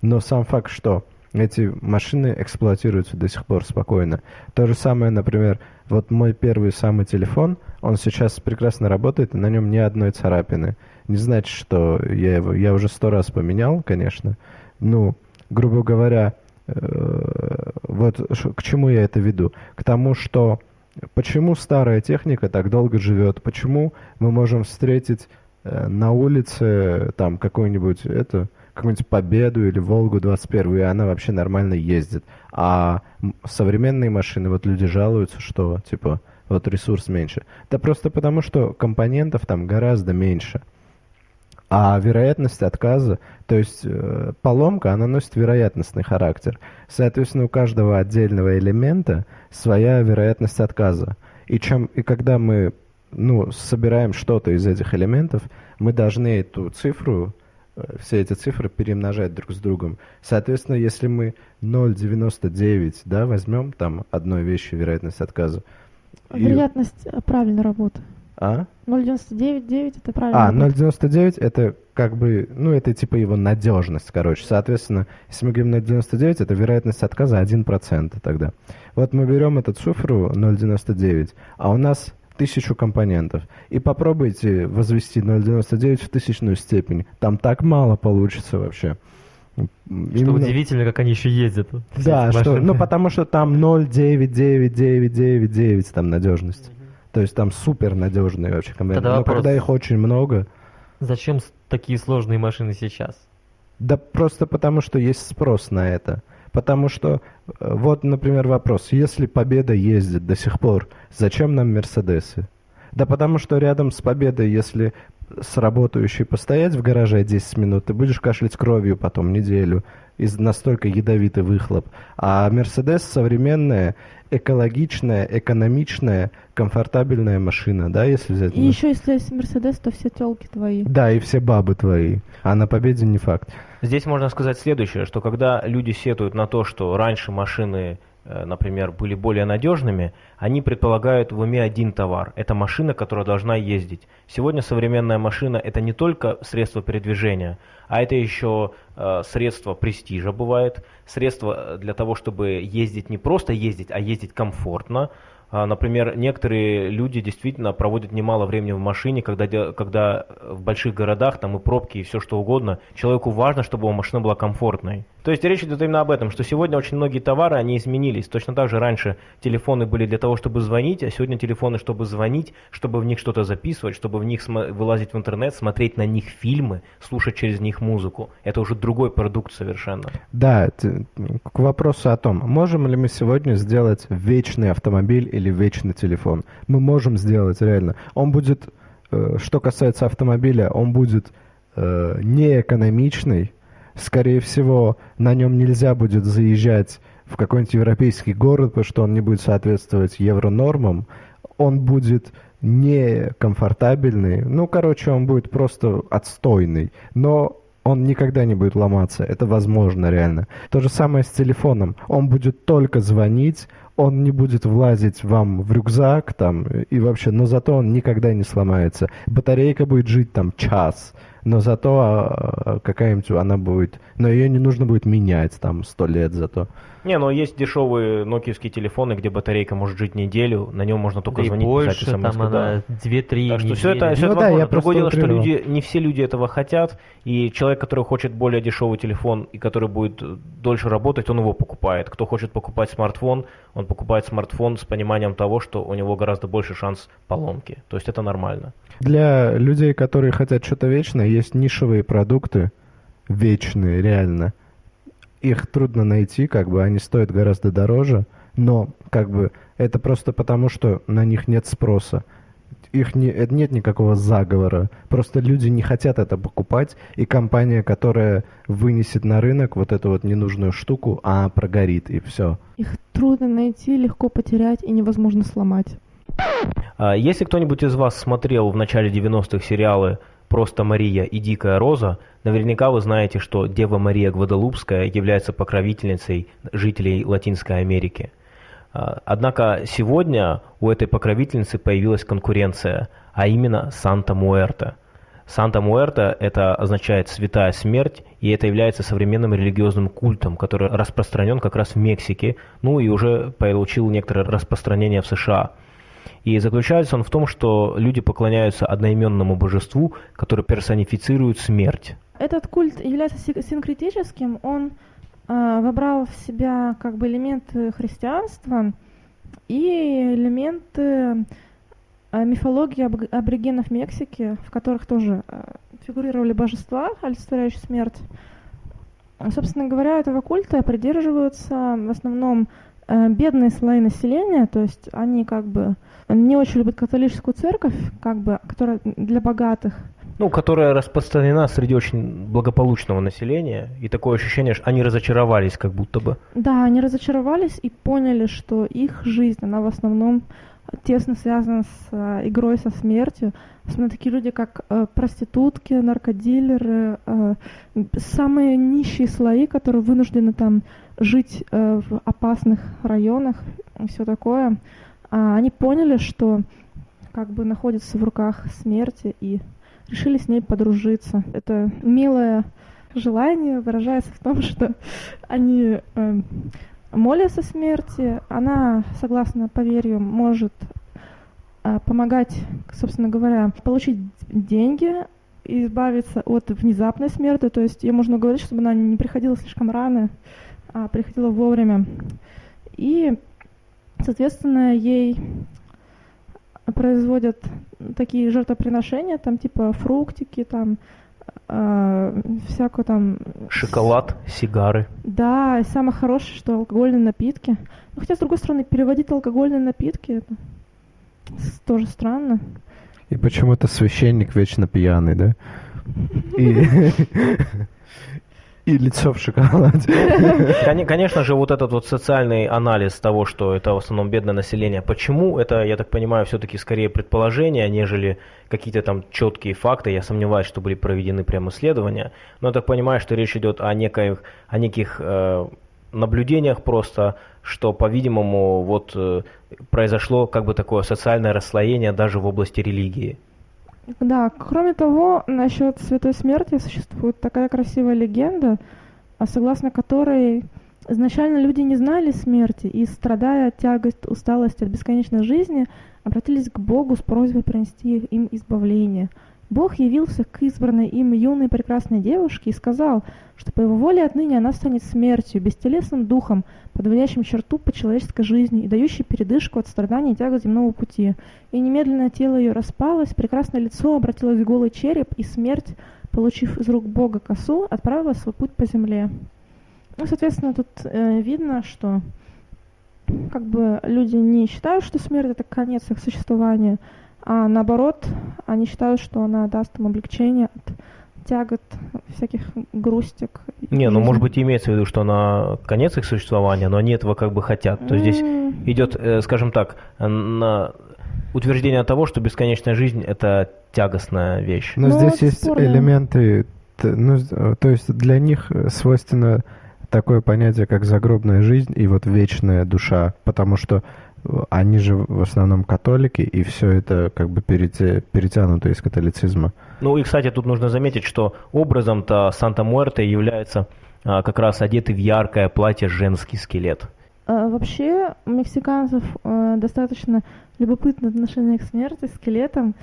Но сам факт, что эти машины эксплуатируются до сих пор спокойно. То же самое, например, вот мой первый самый телефон, он сейчас прекрасно работает, и на нем ни одной царапины. Не значит, что я его, я уже сто раз поменял, конечно. Ну, грубо говоря, э, вот к чему я это веду? К тому, что почему старая техника так долго живет, почему мы можем встретить э, на улице там какой-нибудь это какую-нибудь Победу или Волгу 21, и она вообще нормально ездит. А современные машины, вот люди жалуются, что, типа, вот ресурс меньше. Да просто потому, что компонентов там гораздо меньше. А вероятность отказа, то есть э, поломка, она носит вероятностный характер. Соответственно, у каждого отдельного элемента своя вероятность отказа. И, чем, и когда мы ну, собираем что-то из этих элементов, мы должны эту цифру все эти цифры перемножать друг с другом. Соответственно, если мы 0,99 да, возьмем там одной вещи вероятность отказа. Вероятность и... правильной работы. А? 0,99 это правильно. А, 0,99 это как бы, ну это типа его надежность, короче. Соответственно, если мы говорим 0,99, это вероятность отказа 1% тогда. Вот мы берем эту цифру 0,99, а у нас тысячу компонентов. И попробуйте возвести 0,99 в тысячную степень. Там так мало получится вообще. Что Именно... удивительно, как они еще ездят. Да, что, ну потому что там 0,99999 там надежность. Угу. То есть там супер надежные вообще компоненты. Но вопрос, когда их очень много... Зачем такие сложные машины сейчас? Да просто потому, что есть спрос на это. Потому что, э, вот, например, вопрос, если Победа ездит до сих пор, зачем нам Мерседесы? Да потому что рядом с Победой, если с работающей постоять в гараже 10 минут, ты будешь кашлять кровью потом неделю, из настолько ядовитый выхлоп. А Мерседес современная, экологичная, экономичная, комфортабельная машина, да, если взять... И еще если есть Мерседес, то все телки твои. Да, и все бабы твои. А на Победе не факт. Здесь можно сказать следующее, что когда люди сетуют на то, что раньше машины Э, например, были более надежными, они предполагают в уме один товар. Это машина, которая должна ездить. Сегодня современная машина это не только средство передвижения, а это еще э, средство престижа бывает, средство для того, чтобы ездить не просто ездить, а ездить комфортно, например, некоторые люди действительно проводят немало времени в машине, когда, когда в больших городах там и пробки, и все что угодно. Человеку важно, чтобы его машина была комфортной. То есть речь идет именно об этом, что сегодня очень многие товары, они изменились. Точно так же раньше телефоны были для того, чтобы звонить, а сегодня телефоны, чтобы звонить, чтобы в них что-то записывать, чтобы в них вылазить в интернет, смотреть на них фильмы, слушать через них музыку. Это уже другой продукт совершенно. Да, к вопросу о том, можем ли мы сегодня сделать вечный автомобиль или вечный телефон. Мы можем сделать реально. Он будет, э, что касается автомобиля, он будет э, неэкономичный. Скорее всего, на нем нельзя будет заезжать в какой-нибудь европейский город, потому что он не будет соответствовать евронормам. Он будет некомфортабельный. Ну, короче, он будет просто отстойный. Но он никогда не будет ломаться. Это возможно реально. То же самое с телефоном. Он будет только звонить, он не будет влазить вам в рюкзак там и вообще, но зато он никогда не сломается. Батарейка будет жить там час но зато а, а, какая-нибудь она будет, но ее не нужно будет менять там сто лет зато. Не, но есть дешевые нокиевские телефоны, где батарейка может жить неделю, на нем можно только да звонить, и больше, писать смс там она 2-3 Так что все это, все ну, это да, Я Другое дело, что люди, не все люди этого хотят, и человек, который хочет более дешевый телефон и который будет дольше работать, он его покупает. Кто хочет покупать смартфон, он покупает смартфон с пониманием того, что у него гораздо больше шанс поломки. То есть это нормально. Для людей, которые хотят что-то вечное, есть нишевые продукты, вечные, реально. Их трудно найти, как бы они стоят гораздо дороже, но как бы это просто потому, что на них нет спроса. Их не, нет никакого заговора. Просто люди не хотят это покупать, и компания, которая вынесет на рынок вот эту вот ненужную штуку, а прогорит, и все. Их трудно найти, легко потерять и невозможно сломать. А, если кто-нибудь из вас смотрел в начале 90-х сериалы «Просто Мария» и «Дикая роза», наверняка вы знаете, что Дева Мария Гвадалупская является покровительницей жителей Латинской Америки. А, однако сегодня у этой покровительницы появилась конкуренция, а именно Санта-Муэрта. Санта-Муэрта – это означает «святая смерть», и это является современным религиозным культом, который распространен как раз в Мексике, ну и уже получил некоторое распространение в США – и заключается он в том, что люди поклоняются одноименному божеству, которое персонифицирует смерть. Этот культ является синкретическим, он э, вобрал в себя как бы элементы христианства и элементы э, мифологии аб аборигенов Мексики, в которых тоже э, фигурировали божества, олицетворяющие смерть. Собственно говоря, этого культа придерживаются в основном э, бедные слои населения, то есть они как бы не очень любят католическую церковь, как бы, которая для богатых. Ну, которая распространена среди очень благополучного населения, и такое ощущение, что они разочаровались как будто бы. Да, они разочаровались и поняли, что их жизнь, она в основном тесно связана с э, игрой со смертью. Особенно такие люди, как э, проститутки, наркодилеры, э, самые нищие слои, которые вынуждены там жить в опасных районах и все такое они поняли, что как бы находятся в руках смерти и решили с ней подружиться. Это милое желание выражается в том, что они э, молятся смерти, она, согласно поверью, может а, помогать, собственно говоря, получить деньги, избавиться от внезапной смерти, то есть ей можно говорить, чтобы она не приходила слишком рано, а приходила вовремя. И, соответственно, ей производят такие жертвоприношения, там типа фруктики, там э, всякую там... Шоколад, сигары. Да, и самое хорошее, что алкогольные напитки. Ну, хотя, с другой стороны, переводить алкогольные напитки, это тоже странно. И почему-то священник вечно пьяный, да? И, лицо в шоколаде. Конечно же, вот этот вот социальный анализ того, что это в основном бедное население, почему это, я так понимаю, все-таки скорее предположения, нежели какие-то там четкие факты. Я сомневаюсь, что были проведены прямо исследования. Но я так понимаю, что речь идет о, неких, о неких э, наблюдениях просто, что, по-видимому, вот э, произошло как бы такое социальное расслоение даже в области религии. Да, кроме того, насчет Святой Смерти существует такая красивая легенда, согласно которой изначально люди не знали смерти и, страдая от тягость, усталости от бесконечной жизни, обратились к Богу с просьбой принести им избавление – Бог явился к избранной им юной прекрасной девушке и сказал, что по его воле отныне она станет смертью, бестелесным духом, подводящим черту по человеческой жизни и дающей передышку от страданий и тягот земного пути. И немедленно тело ее распалось, прекрасное лицо обратилось в голый череп, и смерть, получив из рук Бога косу, отправила свой путь по земле. Ну, соответственно, тут э, видно, что как бы люди не считают, что смерть это конец их существования, а наоборот, они считают, что она даст им облегчение от тягот, всяких грустик. Не, ну может быть имеется в виду, что она конец их существования, но они этого как бы хотят. То есть здесь идет, э, скажем так, на утверждение того, что бесконечная жизнь это тягостная вещь. Но ну, здесь есть спорно. элементы, ну, то есть для них свойственно такое понятие, как загробная жизнь и вот вечная душа, потому что они же в основном католики, и все это как бы перетянуто из католицизма. Ну и, кстати, тут нужно заметить, что образом-то Санта-Муэрте является а, как раз одетый в яркое платье женский скелет. А, вообще, у мексиканцев а, достаточно любопытное отношение к смерти, скелетам.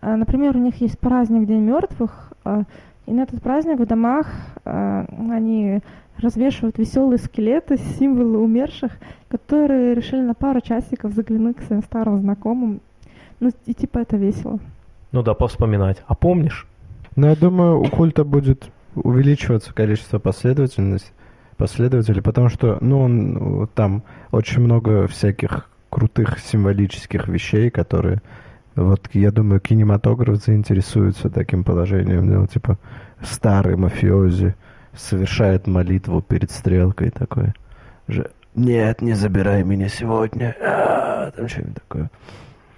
А, например, у них есть праздник День мертвых, а, и на этот праздник в домах а, они развешивают веселые скелеты, символы умерших, которые решили на пару часиков заглянуть к своим старым знакомым. Ну, и типа это весело. Ну да, повспоминать. А помнишь? Ну, я думаю, у культа будет увеличиваться количество последовательностей, последователей, потому что, ну, он, там очень много всяких крутых символических вещей, которые, вот, я думаю, кинематограф заинтересуется таким положением, ну, типа, старый мафиози, совершает молитву перед стрелкой такой. Же, нет, не забирай меня сегодня. А, там что-нибудь такое.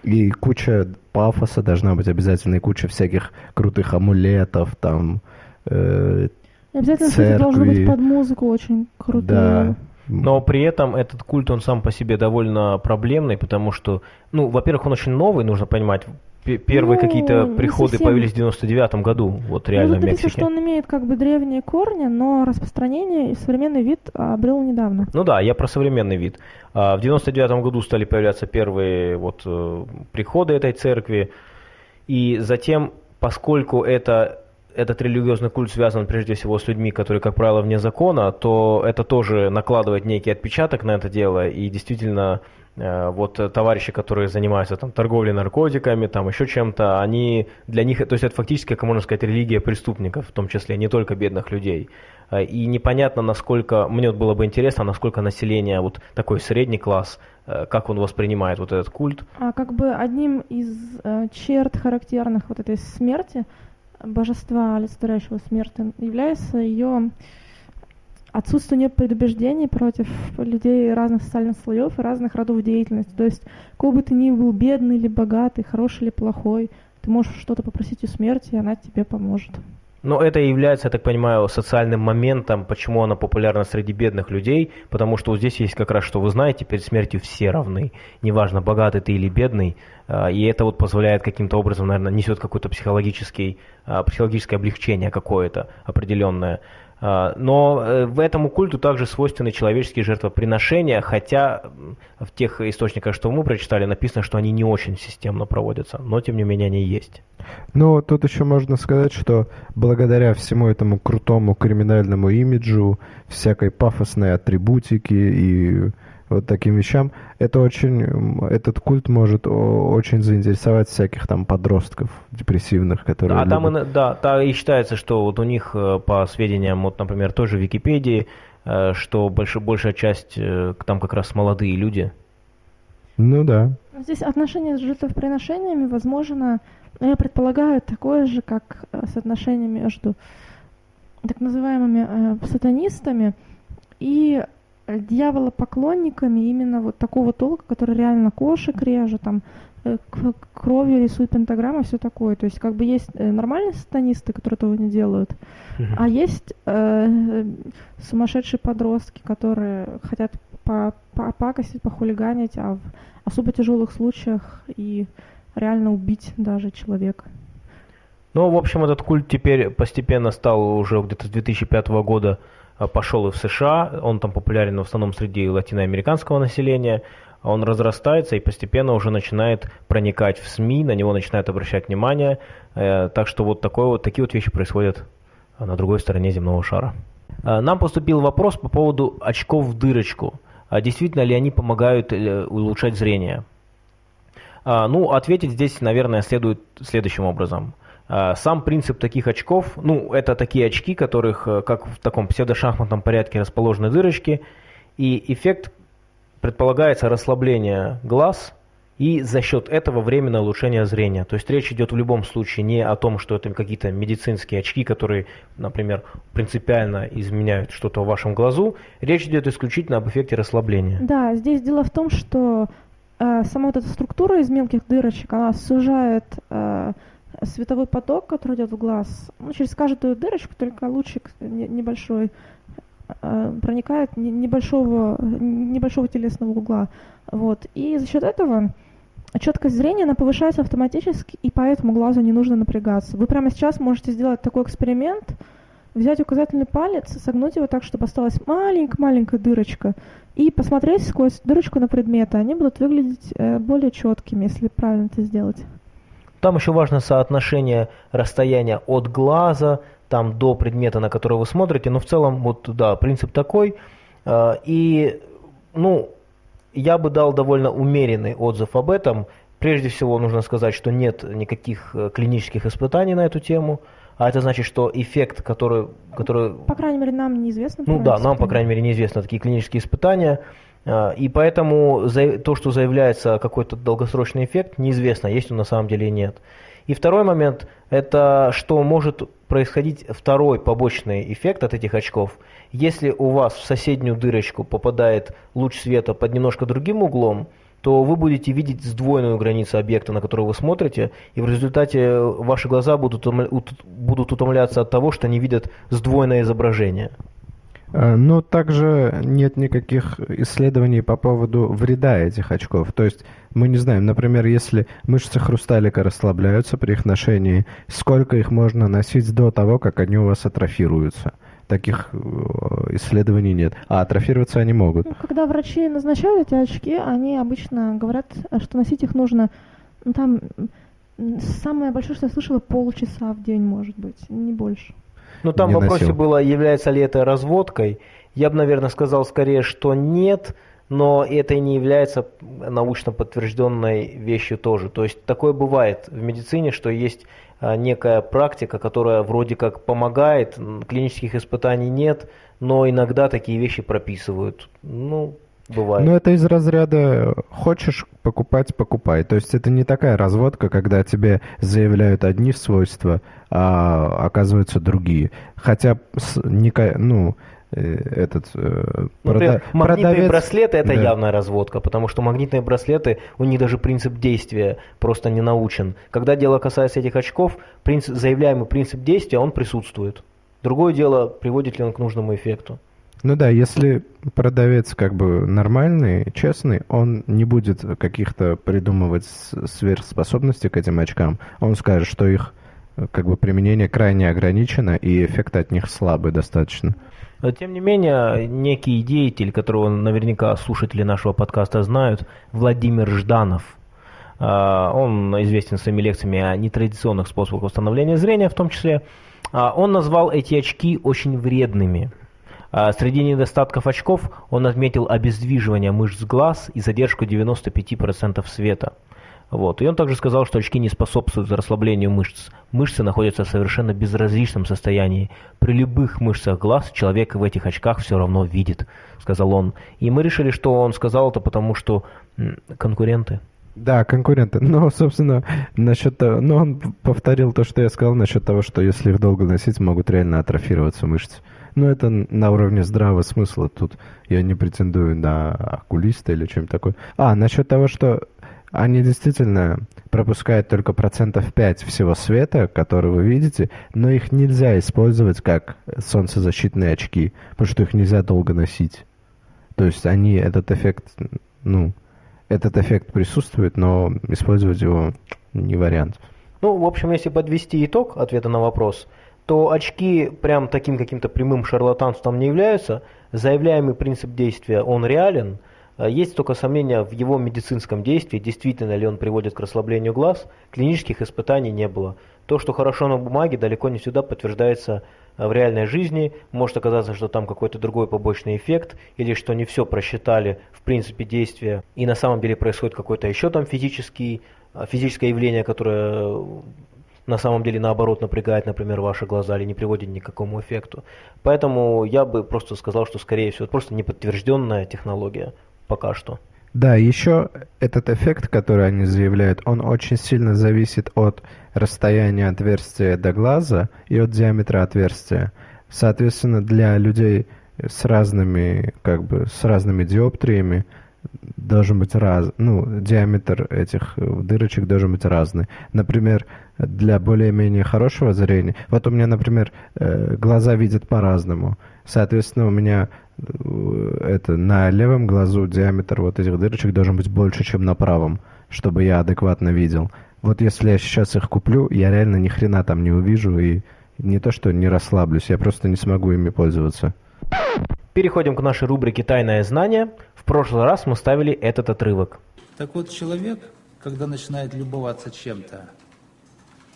И куча пафоса должна быть обязательно, и куча всяких крутых амулетов, там, э, Обязательно, церкви. должен быть под музыку очень крутой. Да. Но при этом этот культ, он сам по себе довольно проблемный, потому что, ну, во-первых, он очень новый, нужно понимать, первые ну, какие-то приходы совсем... появились в 99 году, вот реально ну, в Мексике. что он имеет как бы древние корни, но распространение и современный вид обрел недавно. Ну да, я про современный вид. А, в 99 году стали появляться первые вот э, приходы этой церкви, и затем, поскольку это этот религиозный культ связан прежде всего с людьми, которые, как правило, вне закона, то это тоже накладывает некий отпечаток на это дело, и действительно Э, вот э, товарищи, которые занимаются там торговлей наркотиками, там еще чем-то, они для них, то есть это фактически, как можно сказать, религия преступников, в том числе не только бедных людей. Э, и непонятно, насколько, мне вот было бы интересно, насколько население, вот такой средний класс, как он воспринимает вот этот культ. А как бы одним из черт характерных вот этой смерти, божества, олицетворяющего смерть, является ее отсутствие предубеждений против людей разных социальных слоев и разных родов деятельности. То есть, какой бы ты ни был бедный или богатый, хороший или плохой, ты можешь что-то попросить у смерти, и она тебе поможет. Но это является, я так понимаю, социальным моментом, почему она популярна среди бедных людей, потому что вот здесь есть как раз, что вы знаете, перед смертью все равны, неважно, богатый ты или бедный, а, и это вот позволяет каким-то образом, наверное, несет какое-то психологический, а, психологическое облегчение какое-то определенное. А, но э, в этому культу также свойственны человеческие жертвоприношения, хотя в тех источниках, что мы прочитали, написано, что они не очень системно проводятся, но тем не менее они есть. Ну, тут еще можно сказать, что благодаря всему этому крутому криминальному имиджу, всякой пафосной атрибутике и вот таким вещам, это очень, этот культ может очень заинтересовать всяких там подростков депрессивных, которые... А любят... там и, да, да, и считается, что вот у них, э, по сведениям, вот, например, той же Википедии, э, что больш, большая часть э, там как раз молодые люди. Ну да. Здесь отношение с жертвоприношениями, возможно, я предполагаю, такое же, как соотношение между так называемыми э, сатанистами и дьяволопоклонниками именно вот такого толка, который реально кошек режет, там э, кровью рисует пентаграммы, все такое. То есть как бы есть э, нормальные сатанисты, которые этого не делают, а есть э, сумасшедшие подростки, которые хотят по попакостить, похулиганить, а в особо тяжелых случаях и реально убить даже человека. Ну, в общем, этот культ теперь постепенно стал уже где-то с 2005 года Э, пошел и в США, он там популярен в основном среди латиноамериканского населения, он разрастается и постепенно уже начинает проникать в СМИ, на него начинают обращать внимание, э, так что вот, такое, вот такие вот вещи происходят на другой стороне земного шара. Э, нам поступил вопрос по поводу очков в дырочку. А действительно ли они помогают улучшать зрение? Ну, ответить здесь, наверное, следует следующим образом – сам принцип таких очков, ну, это такие очки, которых, э, как в таком псевдошахматном порядке расположены дырочки, и эффект предполагается расслабление глаз и за счет этого временное улучшение зрения. То есть речь идет в любом случае не о том, что это какие-то медицинские очки, которые, например, принципиально изменяют что-то в вашем глазу. Речь идет исключительно об эффекте расслабления. Да, здесь дело в том, что э, сама вот эта структура из мелких дырочек, она сужает э, световой поток, который идет в глаз, ну, через каждую дырочку, только лучик небольшой, э, проникает небольшого, небольшого телесного угла. Вот. И за счет этого четкость зрения она повышается автоматически, и поэтому глазу не нужно напрягаться. Вы прямо сейчас можете сделать такой эксперимент, взять указательный палец, согнуть его так, чтобы осталась маленькая-маленькая дырочка, и посмотреть сквозь дырочку на предметы. Они будут выглядеть э, более четкими, если правильно это сделать. Там еще важно соотношение расстояния от глаза там, до предмета, на который вы смотрите. Но в целом, вот да, принцип такой. А, и, ну, я бы дал довольно умеренный отзыв об этом. Прежде всего, нужно сказать, что нет никаких э, клинических испытаний на эту тему. А это значит, что эффект, который... который... По крайней мере, нам неизвестно. Ну да, нам, по крайней мере, неизвестно такие клинические испытания. А, и поэтому то, что заявляется какой-то долгосрочный эффект, неизвестно, есть он на самом деле или нет. И второй момент, это что может происходить второй побочный эффект от этих очков. Если у вас в соседнюю дырочку попадает луч света под немножко другим углом, то вы будете видеть сдвоенную границу объекта, на который вы смотрите, и в результате ваши глаза будут, будут утомляться от того, что они видят сдвоенное изображение. Э, но также нет никаких исследований по поводу вреда этих очков. То есть мы не знаем, например, если мышцы хрусталика расслабляются при их ношении, сколько их можно носить до того, как они у вас атрофируются. Таких э, исследований нет. А атрофироваться они могут. Ну, когда врачи назначают эти очки, они обычно говорят, что носить их нужно ну, там самое большое, что я слышала, полчаса в день, может быть, не больше. Ну, там в вопросе носил. было, является ли это разводкой. Я бы, наверное, сказал скорее, что нет, но это и не является научно подтвержденной вещью тоже. То есть такое бывает в медицине, что есть а, некая практика, которая вроде как помогает, клинических испытаний нет, но иногда такие вещи прописывают. Ну, Бывает. Ну, это из разряда «хочешь покупать, покупай». То есть это не такая разводка, когда тебе заявляют одни свойства, а оказываются другие. Хотя, ну, э, этот э, прода... магнитные продавец... браслеты это да. явная разводка, потому что магнитные браслеты у них даже принцип действия просто не научен. Когда дело касается этих очков, принцип, заявляемый принцип действия он присутствует. Другое дело, приводит ли он к нужному эффекту. Ну да, если продавец как бы нормальный, честный, он не будет каких-то придумывать сверхспособностей к этим очкам. Он скажет, что их как бы применение крайне ограничено и эффект от них слабый достаточно. Но, тем не менее, некий деятель, которого наверняка слушатели нашего подкаста знают, Владимир Жданов, а, он известен своими лекциями о нетрадиционных способах восстановления зрения в том числе, а, он назвал эти очки очень вредными. А, среди недостатков очков он отметил обездвиживание мышц глаз и задержку 95% света. Вот. И он также сказал, что очки не способствуют расслаблению мышц. Мышцы находятся в совершенно безразличном состоянии. При любых мышцах глаз человек в этих очках все равно видит, сказал он. И мы решили, что он сказал это потому, что конкуренты. Да, конкуренты. Но, собственно, насчет того, но он повторил то, что я сказал насчет того, что если их долго носить, могут реально атрофироваться мышцы. Но это на уровне здравого смысла. Тут я не претендую на окулиста или чем-то такое. А, насчет того, что они действительно пропускают только процентов 5 всего света, который вы видите, но их нельзя использовать как солнцезащитные очки, потому что их нельзя долго носить. То есть они этот эффект, ну, этот эффект присутствует, но использовать его не вариант. Ну, в общем, если подвести итог ответа на вопрос, то очки прям таким каким-то прямым шарлатанством не являются. Заявляемый принцип действия, он реален – Э, есть только сомнения в его медицинском действии, действительно ли он приводит к расслаблению глаз. Клинических испытаний не было. То, что хорошо на бумаге, далеко не всегда подтверждается э, в реальной жизни. Может оказаться, что там какой-то другой побочный эффект, или что не все просчитали в принципе действия, и на самом деле происходит какой-то еще там физический, э, физическое явление, которое на самом деле наоборот напрягает, например, ваши глаза или не приводит ни к какому эффекту. Поэтому я бы просто сказал, что скорее всего это просто неподтвержденная технология пока что. Да, еще этот эффект, который они заявляют, он очень сильно зависит от расстояния отверстия до глаза и от диаметра отверстия. Соответственно, для людей с разными, как бы, с разными диоптриями должен быть раз, ну, диаметр этих дырочек должен быть разный. Например, для более-менее хорошего зрения, вот у меня, например, э, глаза видят по-разному. Соответственно, у меня Э, это на левом глазу диаметр вот этих дырочек должен быть больше, чем на правом, чтобы я адекватно видел. Вот если я сейчас их куплю, я реально ни хрена там не увижу и не то что не расслаблюсь, я просто не смогу ими пользоваться. Переходим к нашей рубрике «Тайное знание». Прошлый раз мы ставили этот отрывок. Так вот, человек, когда начинает любоваться чем-то,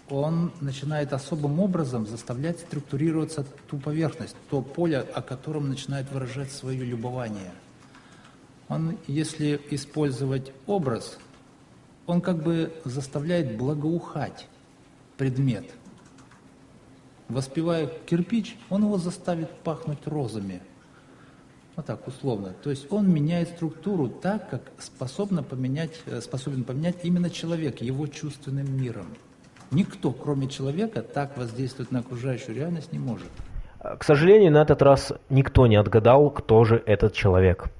он начинает особым образом заставлять структурироваться ту поверхность, то поле, о котором начинает выражать свое любование. Он, если использовать образ, он как бы заставляет благоухать предмет. Воспевая кирпич, он его заставит пахнуть розами. Вот так, условно. То есть он меняет структуру так, как способно поменять, э, способен поменять именно человек его чувственным миром. Никто, кроме человека, так воздействовать на окружающую реальность не может. К сожалению, на этот раз никто не отгадал, кто же этот человек.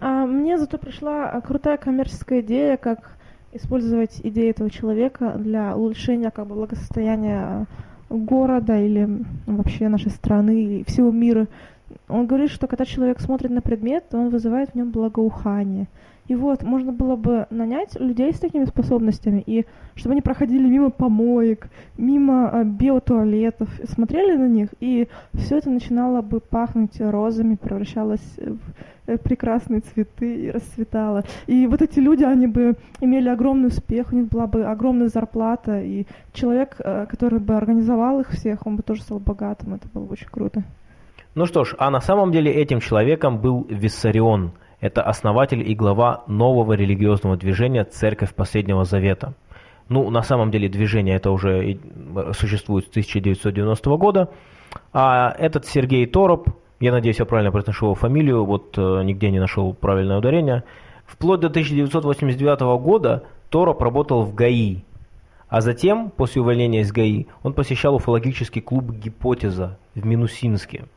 А мне зато пришла крутая коммерческая идея, как использовать идеи этого человека для улучшения как бы, благосостояния города или вообще нашей страны и всего мира. Он говорит, что когда человек смотрит на предмет, он вызывает в нем благоухание. И вот, можно было бы нанять людей с такими способностями, и чтобы они проходили мимо помоек, мимо а, биотуалетов, смотрели на них, и все это начинало бы пахнуть розами, превращалось в э, прекрасные цветы и расцветало. И вот эти люди, они бы имели огромный успех, у них была бы огромная зарплата, и человек, э, который бы организовал их всех, он бы тоже стал богатым, это было бы очень круто. Ну что ж, а на самом деле этим человеком был Виссарион – это основатель и глава нового религиозного движения «Церковь Последнего Завета». Ну, на самом деле движение это уже существует с 1990 года. А этот Сергей Тороп, я надеюсь, я правильно произношу его фамилию, вот э, нигде не нашел правильное ударение. Вплоть до 1989 года Тороп работал в ГАИ, а затем, после увольнения из ГАИ, он посещал уфологический клуб «Гипотеза» в Минусинске –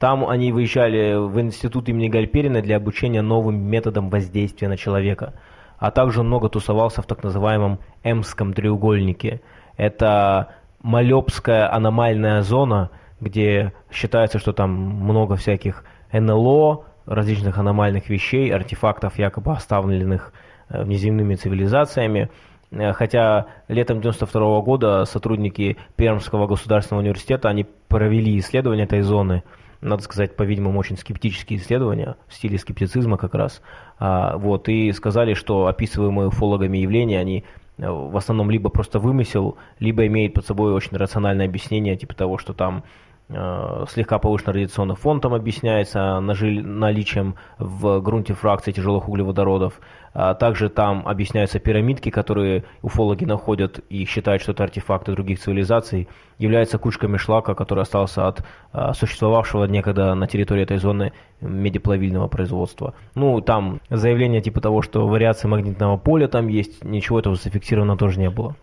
там они выезжали в институт имени Гальперина для обучения новым методам воздействия на человека. А также много тусовался в так называемом Эмском треугольнике. Это Малепская аномальная зона, где считается, что там много всяких НЛО, различных аномальных вещей, артефактов, якобы оставленных э, внеземными цивилизациями. Э, хотя летом 92 года сотрудники Пермского государственного университета, они провели исследование этой зоны, надо сказать, по-видимому, очень скептические исследования, в стиле скептицизма как раз, а, вот, и сказали, что описываемые уфологами явления, они э, в основном либо просто вымысел, либо имеют под собой очень рациональное объяснение, типа того, что там слегка повышенный радиационный фон там объясняется наличием в грунте фракции тяжелых углеводородов. А также там объясняются пирамидки, которые уфологи находят и считают, что это артефакты других цивилизаций, являются кучками шлака, который остался от а, существовавшего некогда на территории этой зоны медиплавильного производства. Ну, там заявление типа того, что вариации магнитного поля там есть, ничего этого зафиксировано тоже не было.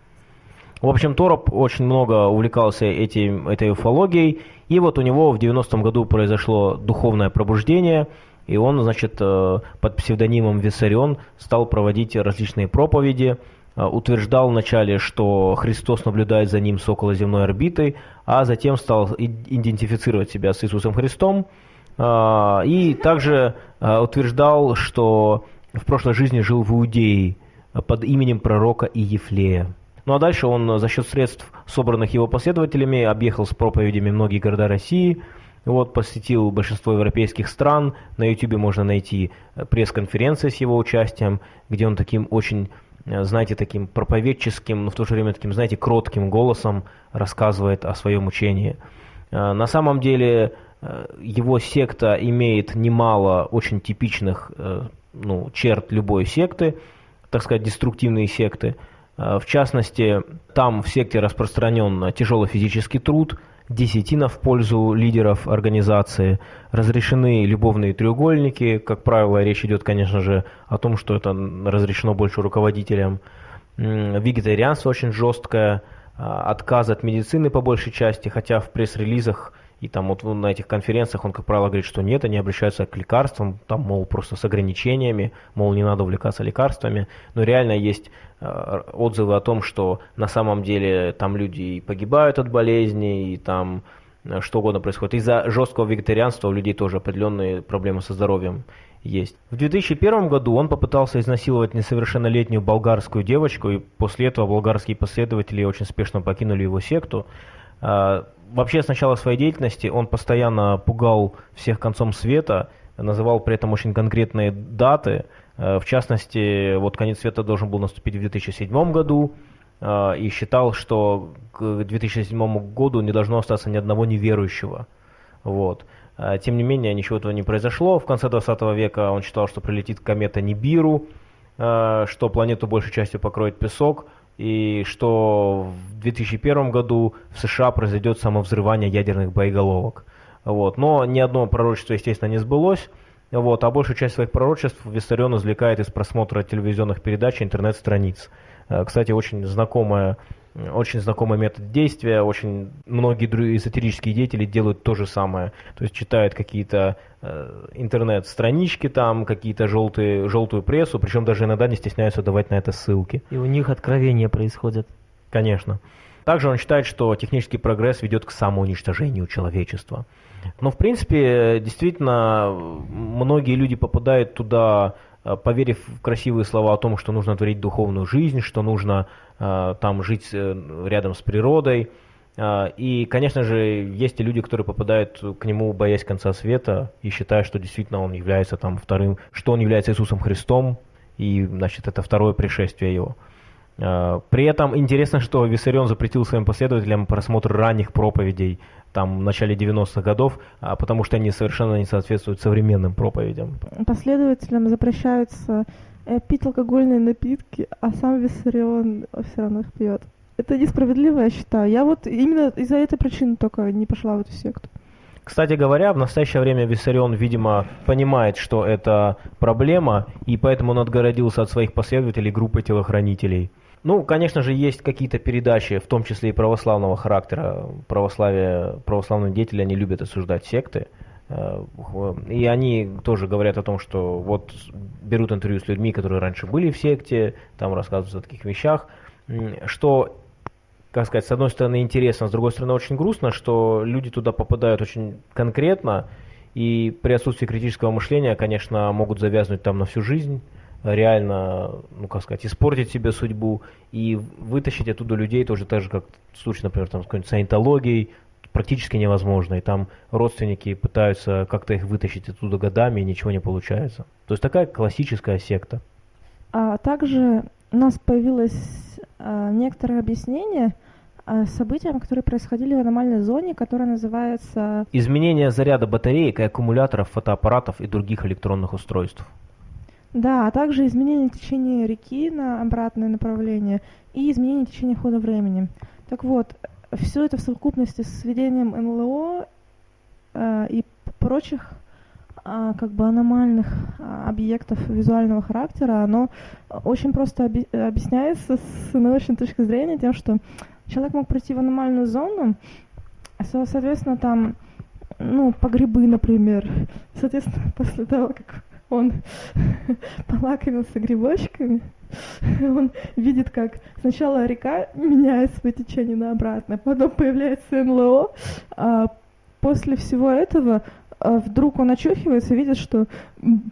В общем, Тороп очень много увлекался этим, этой уфологией, и вот у него в 90-м году произошло духовное пробуждение, и он, значит, э, под псевдонимом Виссарион стал проводить различные проповеди, э, утверждал вначале, что Христос наблюдает за ним с околоземной орбитой, а затем стал идентифицировать себя с Иисусом Христом, э, и также утверждал, что в прошлой жизни жил в Иудее под именем пророка Иефлея. Ну а дальше он за счет средств, собранных его последователями, объехал с проповедями многие города России, вот, посетил большинство европейских стран. На YouTube можно найти э, пресс-конференции с его участием, где он таким очень, э, знаете, таким проповедческим, но в то же время таким, знаете, кротким голосом рассказывает о своем учении. Э, на самом деле его секта имеет немало очень типичных ну, черт любой секты, так сказать, деструктивные секты – Э, в частности, там в секте распространен тяжелый физический труд, десятина в пользу лидеров организации, разрешены любовные треугольники, как правило, речь идет, конечно же, о том, что это разрешено больше руководителям. Вегетарианство очень жесткое, э, отказ от медицины по большей части, хотя в пресс-релизах и там вот на этих конференциях он, как правило, говорит, что нет, они обращаются к лекарствам, там, мол, просто с ограничениями, мол, не надо увлекаться лекарствами. Но реально есть э, отзывы о том, что на самом деле там люди погибают от болезней, и там э, что угодно происходит. Из-за жесткого вегетарианства у людей тоже определенные проблемы со здоровьем есть. В 2001 году он попытался изнасиловать несовершеннолетнюю болгарскую девочку, и после этого болгарские последователи очень спешно покинули его секту. А, вообще с начала своей деятельности он постоянно пугал всех концом света, называл при этом очень конкретные даты. Э, в частности, вот конец света должен был наступить в 2007 году, э, и считал, что к 2007 году не должно остаться ни одного неверующего. Вот. Тем не менее, ничего этого не произошло. В конце 20 века он считал, что прилетит комета Нибиру, что планету большей частью покроет песок – и что в 2001 году в США произойдет самовзрывание ядерных боеголовок. Вот. Но ни одно пророчество, естественно, не сбылось. Вот. А большую часть своих пророчеств Виссарион извлекает из просмотра телевизионных передач и интернет-страниц. Э, кстати, очень знакомая очень знакомый метод действия, очень многие эзотерические деятели делают то же самое. То есть читают какие-то э, интернет-странички там, какие-то желтые, желтую прессу, причем даже иногда не стесняются давать на это ссылки. И у них откровения происходят. Конечно. Также он считает, что технический прогресс ведет к самоуничтожению человечества. Но, в принципе, действительно, многие люди попадают туда Э, поверив в красивые слова о том, что нужно творить духовную жизнь, что нужно там жить э, рядом с природой. И, конечно же, есть и люди, которые попадают к нему, боясь конца света, и считая, что действительно он является там вторым, что он является Иисусом Христом, и, значит, это второе пришествие его. При этом интересно, что Виссарион запретил своим последователям просмотр ранних проповедей там в начале 90-х годов, а, потому что они совершенно не соответствуют современным проповедям. Последователям запрещаются э, пить алкогольные напитки, а сам Виссарион все равно их пьет. Это несправедливо, я считаю. Я вот именно из-за этой причины только не пошла в эту секту. Кстати говоря, в настоящее время Виссарион, видимо, понимает, что это проблема, и поэтому он отгородился от своих последователей группой телохранителей – ну, конечно же, есть какие-то передачи, в том числе и православного характера. Православие, православные деятели, они любят осуждать секты. Э, и они тоже говорят о том, что вот берут интервью с людьми, которые раньше были в секте, там рассказывают о таких вещах, что, как сказать, с одной стороны интересно, с другой стороны очень грустно, что люди туда попадают очень конкретно, и при отсутствии критического мышления, конечно, могут завязнуть там на всю жизнь. реально, ну как сказать, испортить себе судьбу и вытащить оттуда людей тоже так же, как в случае, например, там, с какой-нибудь саентологией, практически невозможно. И там родственники пытаются как-то их вытащить оттуда годами, и ничего не получается. То есть такая классическая секта. А также у нас появилось а, некоторое объяснение а, событиям, которые происходили в аномальной зоне, которая называется... Изменение заряда батареек и аккумуляторов фотоаппаратов и других электронных устройств. Да, а также изменение течения реки на обратное направление и изменение течения хода времени. Так вот, все это в совокупности с введением НЛО э, и прочих э, как бы аномальных э, объектов визуального характера, оно очень просто оби- объясняется с научной точки зрения тем, что человек мог прийти в аномальную зону, соответственно, там, ну, по грибы, например, соответственно, после того, как он полакомился грибочками, он видит, как сначала река меняет свое течение на обратное, потом появляется НЛО, а после всего этого а вдруг он очухивается и видит, что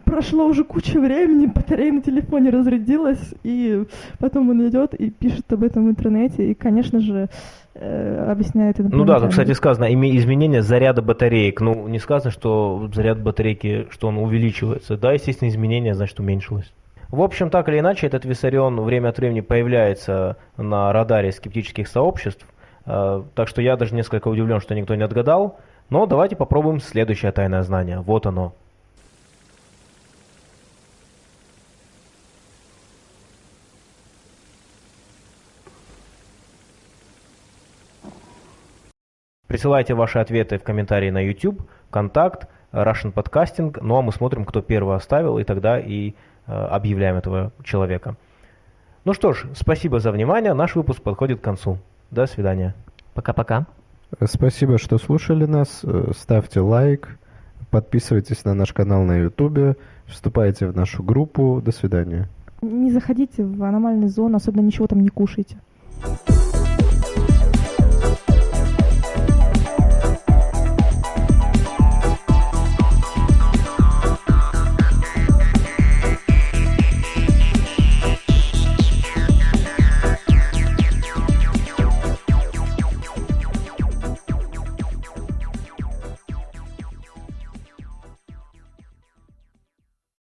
прошло уже куча времени, батарея на телефоне разрядилась, и потом он идет и пишет об этом в интернете, и, конечно же, э, объясняет это. Ну да, тут, кстати, сказано, изменение заряда батареек. Ну, не сказано, что заряд батарейки, что он увеличивается. Да, естественно, изменение, значит, уменьшилось. В общем, так или иначе, этот Виссарион время от времени появляется на радаре скептических сообществ. Э, так что я даже несколько удивлен, что никто не отгадал. Но давайте попробуем следующее тайное знание. Вот оно. Присылайте ваши ответы в комментарии на YouTube, Контакт, Russian Podcasting. Ну а мы смотрим, кто первый оставил, и тогда и объявляем этого человека. Ну что ж, спасибо за внимание. Наш выпуск подходит к концу. До свидания. Пока-пока. Спасибо, что слушали нас. Ставьте лайк, подписывайтесь на наш канал на YouTube, вступайте в нашу группу. До свидания. Не заходите в аномальную зону, особенно ничего там не кушайте.